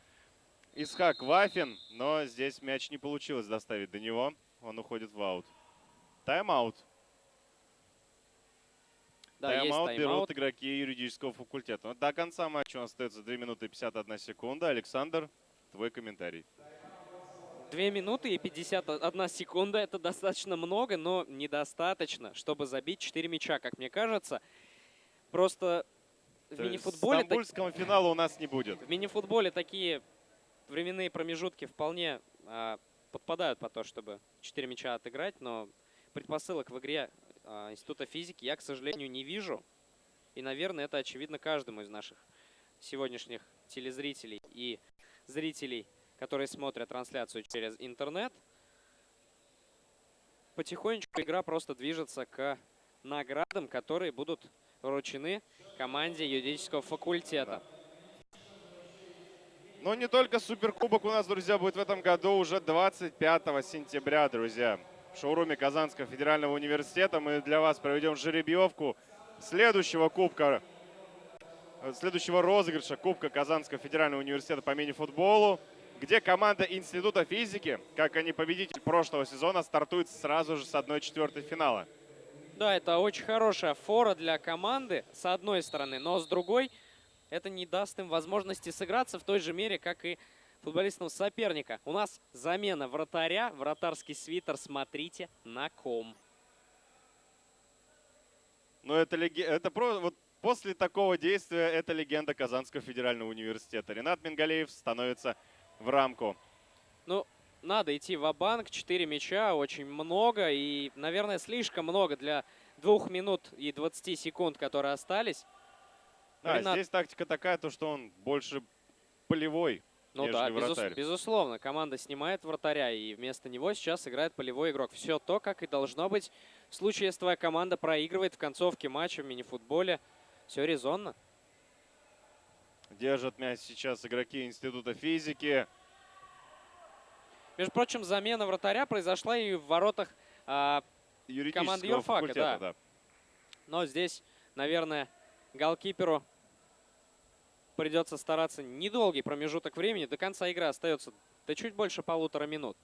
Исхак Вафин. Но здесь мяч не получилось доставить до него. Он уходит в аут. Тайм-аут. Да, Тайм-аут берут тайм-аут. игроки юридического факультета. Но до конца матча у нас остается 2 минуты и 51 секунда. Александр, твой комментарий. Две минуты и 51 секунда. Это достаточно много, но недостаточно, чтобы забить 4 мяча, как мне кажется. Просто в мини-футболе, так- Стамбульского финала у нас не будет. в мини-футболе такие временные промежутки вполне а, подпадают по то, чтобы 4 мяча отыграть, но предпосылок в игре а, Института физики я, к сожалению, не вижу. И, наверное, это очевидно каждому из наших сегодняшних телезрителей и зрителей, которые смотрят трансляцию через интернет. Потихонечку игра просто движется к наградам, которые будут вручены команде юридического факультета. Но не только Суперкубок у нас, друзья, будет в этом году уже 25 сентября, друзья. В шоуруме Казанского федерального университета мы для вас проведем жеребьевку следующего кубка, следующего розыгрыша Кубка Казанского федерального университета по мини-футболу, где команда Института физики, как они победитель прошлого сезона, стартует сразу же с 1-4 финала. Да, это очень хорошая фора для команды, с одной стороны, но с другой, это не даст им возможности сыграться в той же мере, как и футболистам соперника. У нас замена вратаря, вратарский свитер, смотрите на ком. Но это, леге- это про... вот после такого действия это легенда Казанского федерального университета. Ренат Мингалеев становится в рамку. Ну, надо идти в банк 4 мяча, очень много и, наверное, слишком много для двух минут и 20 секунд, которые остались. А, Ренат- здесь тактика такая, то что он больше полевой, Ну да, безус- вратарь. безусловно, команда снимает вратаря, и вместо него сейчас играет полевой игрок. Все то, как и должно быть в случае, если твоя команда проигрывает в концовке матча в мини-футболе. Все резонно. Держат мяч сейчас игроки Института физики. Между прочим, замена вратаря произошла и в воротах, а, Юридического юрфака, да. да. но здесь, наверное, голкиперу придется стараться недолгий промежуток времени. До конца игры остается да чуть больше полутора минут.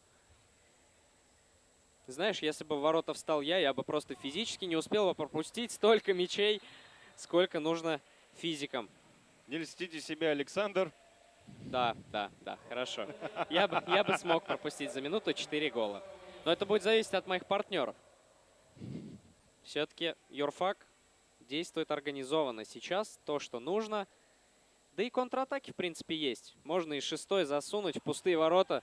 Знаешь, если бы в ворота встал я, я бы просто физически не успел бы пропустить столько мячей, сколько нужно физикам. Не льстите себе, Александр. Да, да, да, хорошо. Я бы, я бы смог пропустить за минуту 4 гола. Но это будет зависеть от моих партнеров. Все-таки Юрфак действует организованно. Сейчас то, что нужно. Да и контратаки, в принципе, есть. Можно и шестой засунуть в пустые ворота.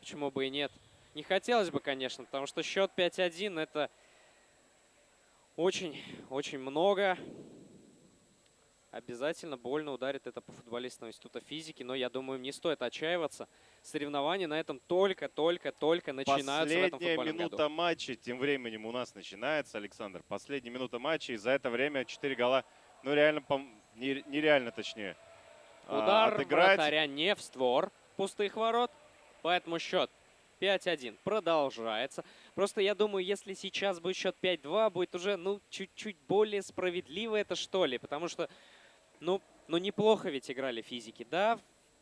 Почему бы и нет. Не хотелось бы, конечно, потому что счет 5-1 это очень-очень много. Обязательно больно ударит это по футболистам Института физики, но я думаю, не стоит отчаиваться. Соревнования на этом только-только-только начинаются в этом Последняя футбольном минута году. матча тем временем у нас начинается, Александр. Последняя минута матча, и за это время 4 гола, ну реально, нереально точнее. а, Удар отыграть. вратаря не в створ пустых ворот, поэтому счет 5-1 продолжается. Просто я думаю, если сейчас будет счет 5-2, будет уже, ну, чуть-чуть более справедливо это, что ли. Потому что, ну, ну, неплохо ведь играли физики. Да,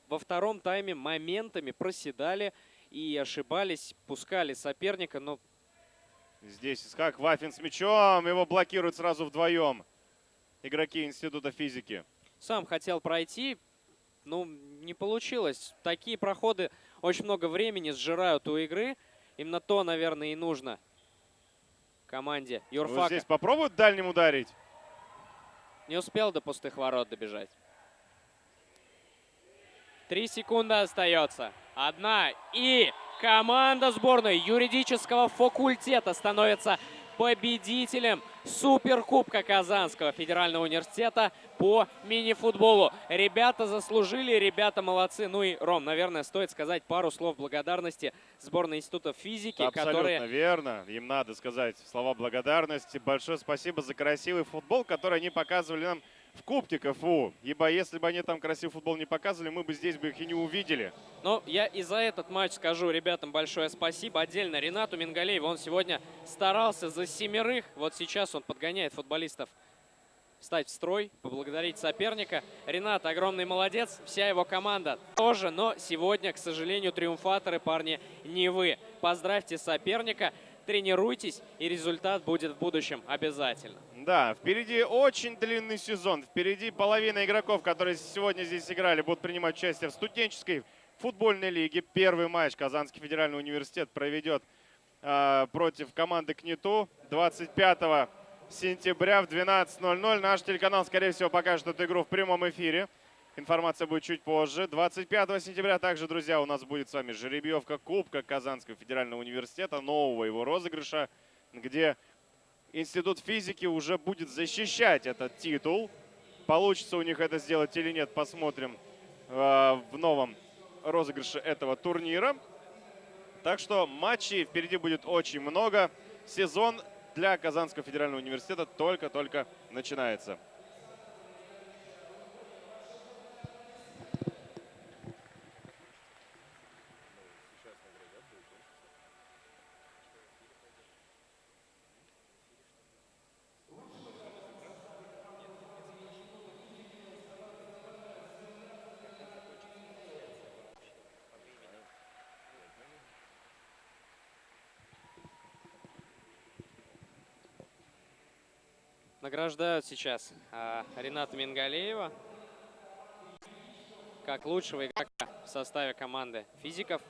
во втором тайме моментами проседали и ошибались, пускали соперника, но Здесь Искак Вафин с мячом, его блокируют сразу вдвоем игроки Института физики. сам хотел пройти, ну, не получилось. Такие проходы очень много времени сжирают у игры. Именно то, наверное, и нужно команде Вот Юрфака. здесь попробуют дальним ударить. Не успел до пустых ворот добежать. Три секунды остается. Одна. И команда сборной юридического факультета становится победителем Суперкубка Казанского федерального университета по мини-футболу. Ребята заслужили, ребята молодцы. Ну и, Ром, наверное, стоит сказать пару слов благодарности сборной Института физики, Абсолютно которые верно. Им надо сказать слова благодарности. Большое спасибо за красивый футбол, который они показывали нам в Кубке КФУ. Ибо если бы они там красивый футбол не показывали, мы бы здесь бы их и не увидели. Но я и за этот матч скажу ребятам большое спасибо. Отдельно Ренату Мингалееву. Он сегодня старался за семерых. Вот сейчас он подгоняет футболистов встать в строй, поблагодарить соперника. Ренат огромный молодец, вся его команда тоже, но сегодня, к сожалению, триумфаторы, парни, не вы. Поздравьте соперника, тренируйтесь, и результат будет в будущем обязательно. Да, впереди очень длинный сезон. Впереди половина игроков, которые сегодня здесь играли, будут принимать участие в студенческой футбольной лиге. Первый матч Казанский федеральный университет проведет э, против команды КНИТУ 25 сентября в 12.00. Наш телеканал, скорее всего, покажет эту игру в прямом эфире. Информация будет чуть позже. 25 сентября также, друзья, у нас будет с вами жеребьевка Кубка Казанского федерального университета, нового его розыгрыша, где Институт физики уже будет защищать этот титул. Получится у них это сделать или нет, посмотрим э, в новом розыгрыше этого турнира. Так что матчей впереди будет очень много. Сезон для Казанского федерального университета только-только начинается. Награждают сейчас а, Рената Мингалеева как лучшего игрока в составе команды физиков.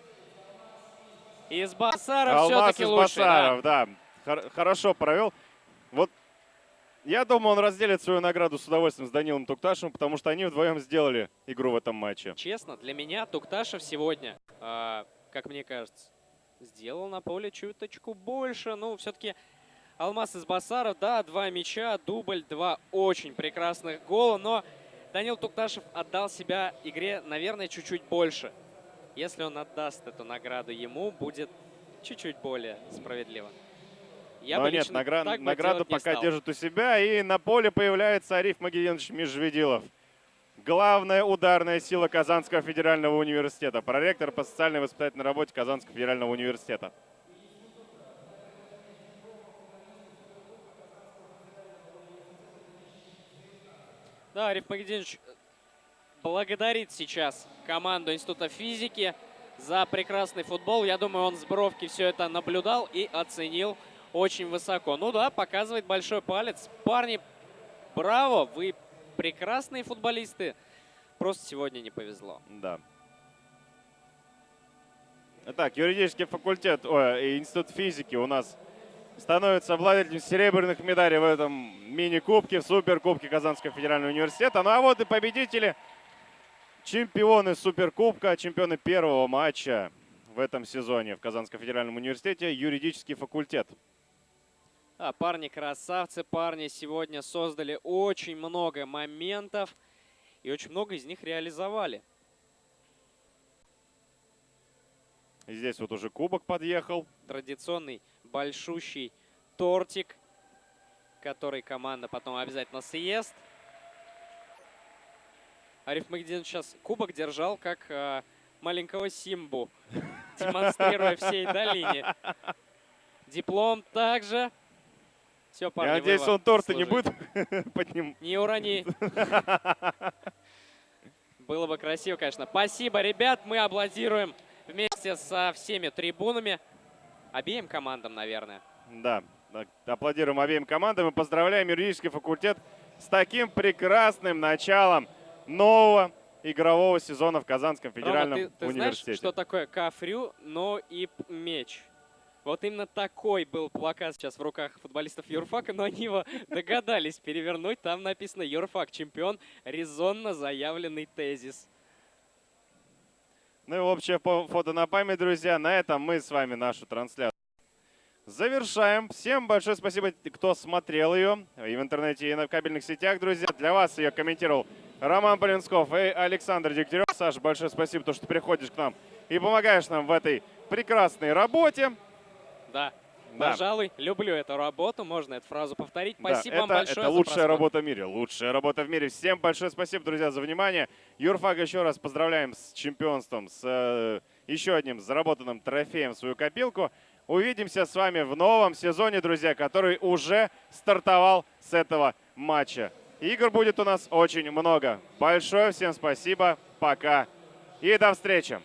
Из Басара Алмаз все-таки из лучше. да. Басаров, да. Хор- хорошо провел. Вот я думаю, он разделит свою награду с удовольствием с Данилом Тукташем, потому что они вдвоем сделали игру в этом матче. Честно, для меня Тукташев сегодня, а, как мне кажется, сделал на поле чуточку больше. Ну, все-таки Алмаз из Басаров, да, два мяча, дубль, два очень прекрасных гола, но Данил Тукташев отдал себя игре, наверное, чуть-чуть больше. Если он отдаст эту награду ему, будет чуть-чуть более справедливо. Я Но нет, награ- награду пока стал. держит у себя. И на поле появляется Ариф Магединович Межведилов. Главная ударная сила Казанского федерального университета. Проректор по социальной и воспитательной работе Казанского федерального университета. Да, Ариф Магединович благодарит сейчас команду Института физики за прекрасный футбол. Я думаю, он с бровки все это наблюдал и оценил очень высоко. Ну да, показывает большой палец. Парни, браво, вы прекрасные футболисты. Просто сегодня не повезло. Да. Итак, юридический факультет, и институт физики у нас становится обладателем серебряных медалей в этом мини-кубке, в суперкубке Казанского федерального университета. Ну а вот и победители, чемпионы суперкубка, чемпионы первого матча в этом сезоне в Казанском федеральном университете, юридический факультет. А, парни красавцы, парни сегодня создали очень много моментов и очень много из них реализовали. И здесь вот уже кубок подъехал. Традиционный большущий тортик, который команда потом обязательно съест. Ариф Магдин сейчас кубок держал как э, маленького Симбу, демонстрируя всей долине. Диплом также. Все, парни, Я надеюсь, он торты не будет под ним. Не урони. Было бы красиво, конечно. Спасибо, ребят. Мы аплодируем вместе со всеми трибунами. Обеим командам, наверное. Да, аплодируем обеим командам и поздравляем юридический факультет с таким прекрасным началом нового игрового сезона в Казанском федеральном Рома, ты, ты знаешь, университете. что такое кафрю, но и меч? Вот именно такой был плакат сейчас в руках футболистов Юрфака, но они его догадались перевернуть. Там написано «Юрфак чемпион», резонно заявленный тезис. Ну и общее фо- фото на память, друзья. На этом мы с вами нашу трансляцию завершаем. Всем большое спасибо, кто смотрел ее и в интернете, и на кабельных сетях, друзья. Для вас ее комментировал Роман Полинсков и Александр Дегтярев. Саша, большое спасибо, то, что приходишь к нам и помогаешь нам в этой прекрасной работе. Да, Да. пожалуй, люблю эту работу, можно эту фразу повторить. Да, Спасибо это, вам большое Это лучшая просмотр. работа в мире. Лучшая работа в мире. Всем большое спасибо, друзья, за внимание. Юрфак еще раз поздравляем с чемпионством, с э, еще одним заработанным трофеем в свою копилку. Увидимся с вами в новом сезоне, друзья, который уже стартовал с этого матча. Игр будет у нас очень много. Большое всем спасибо. Пока. И до встречи.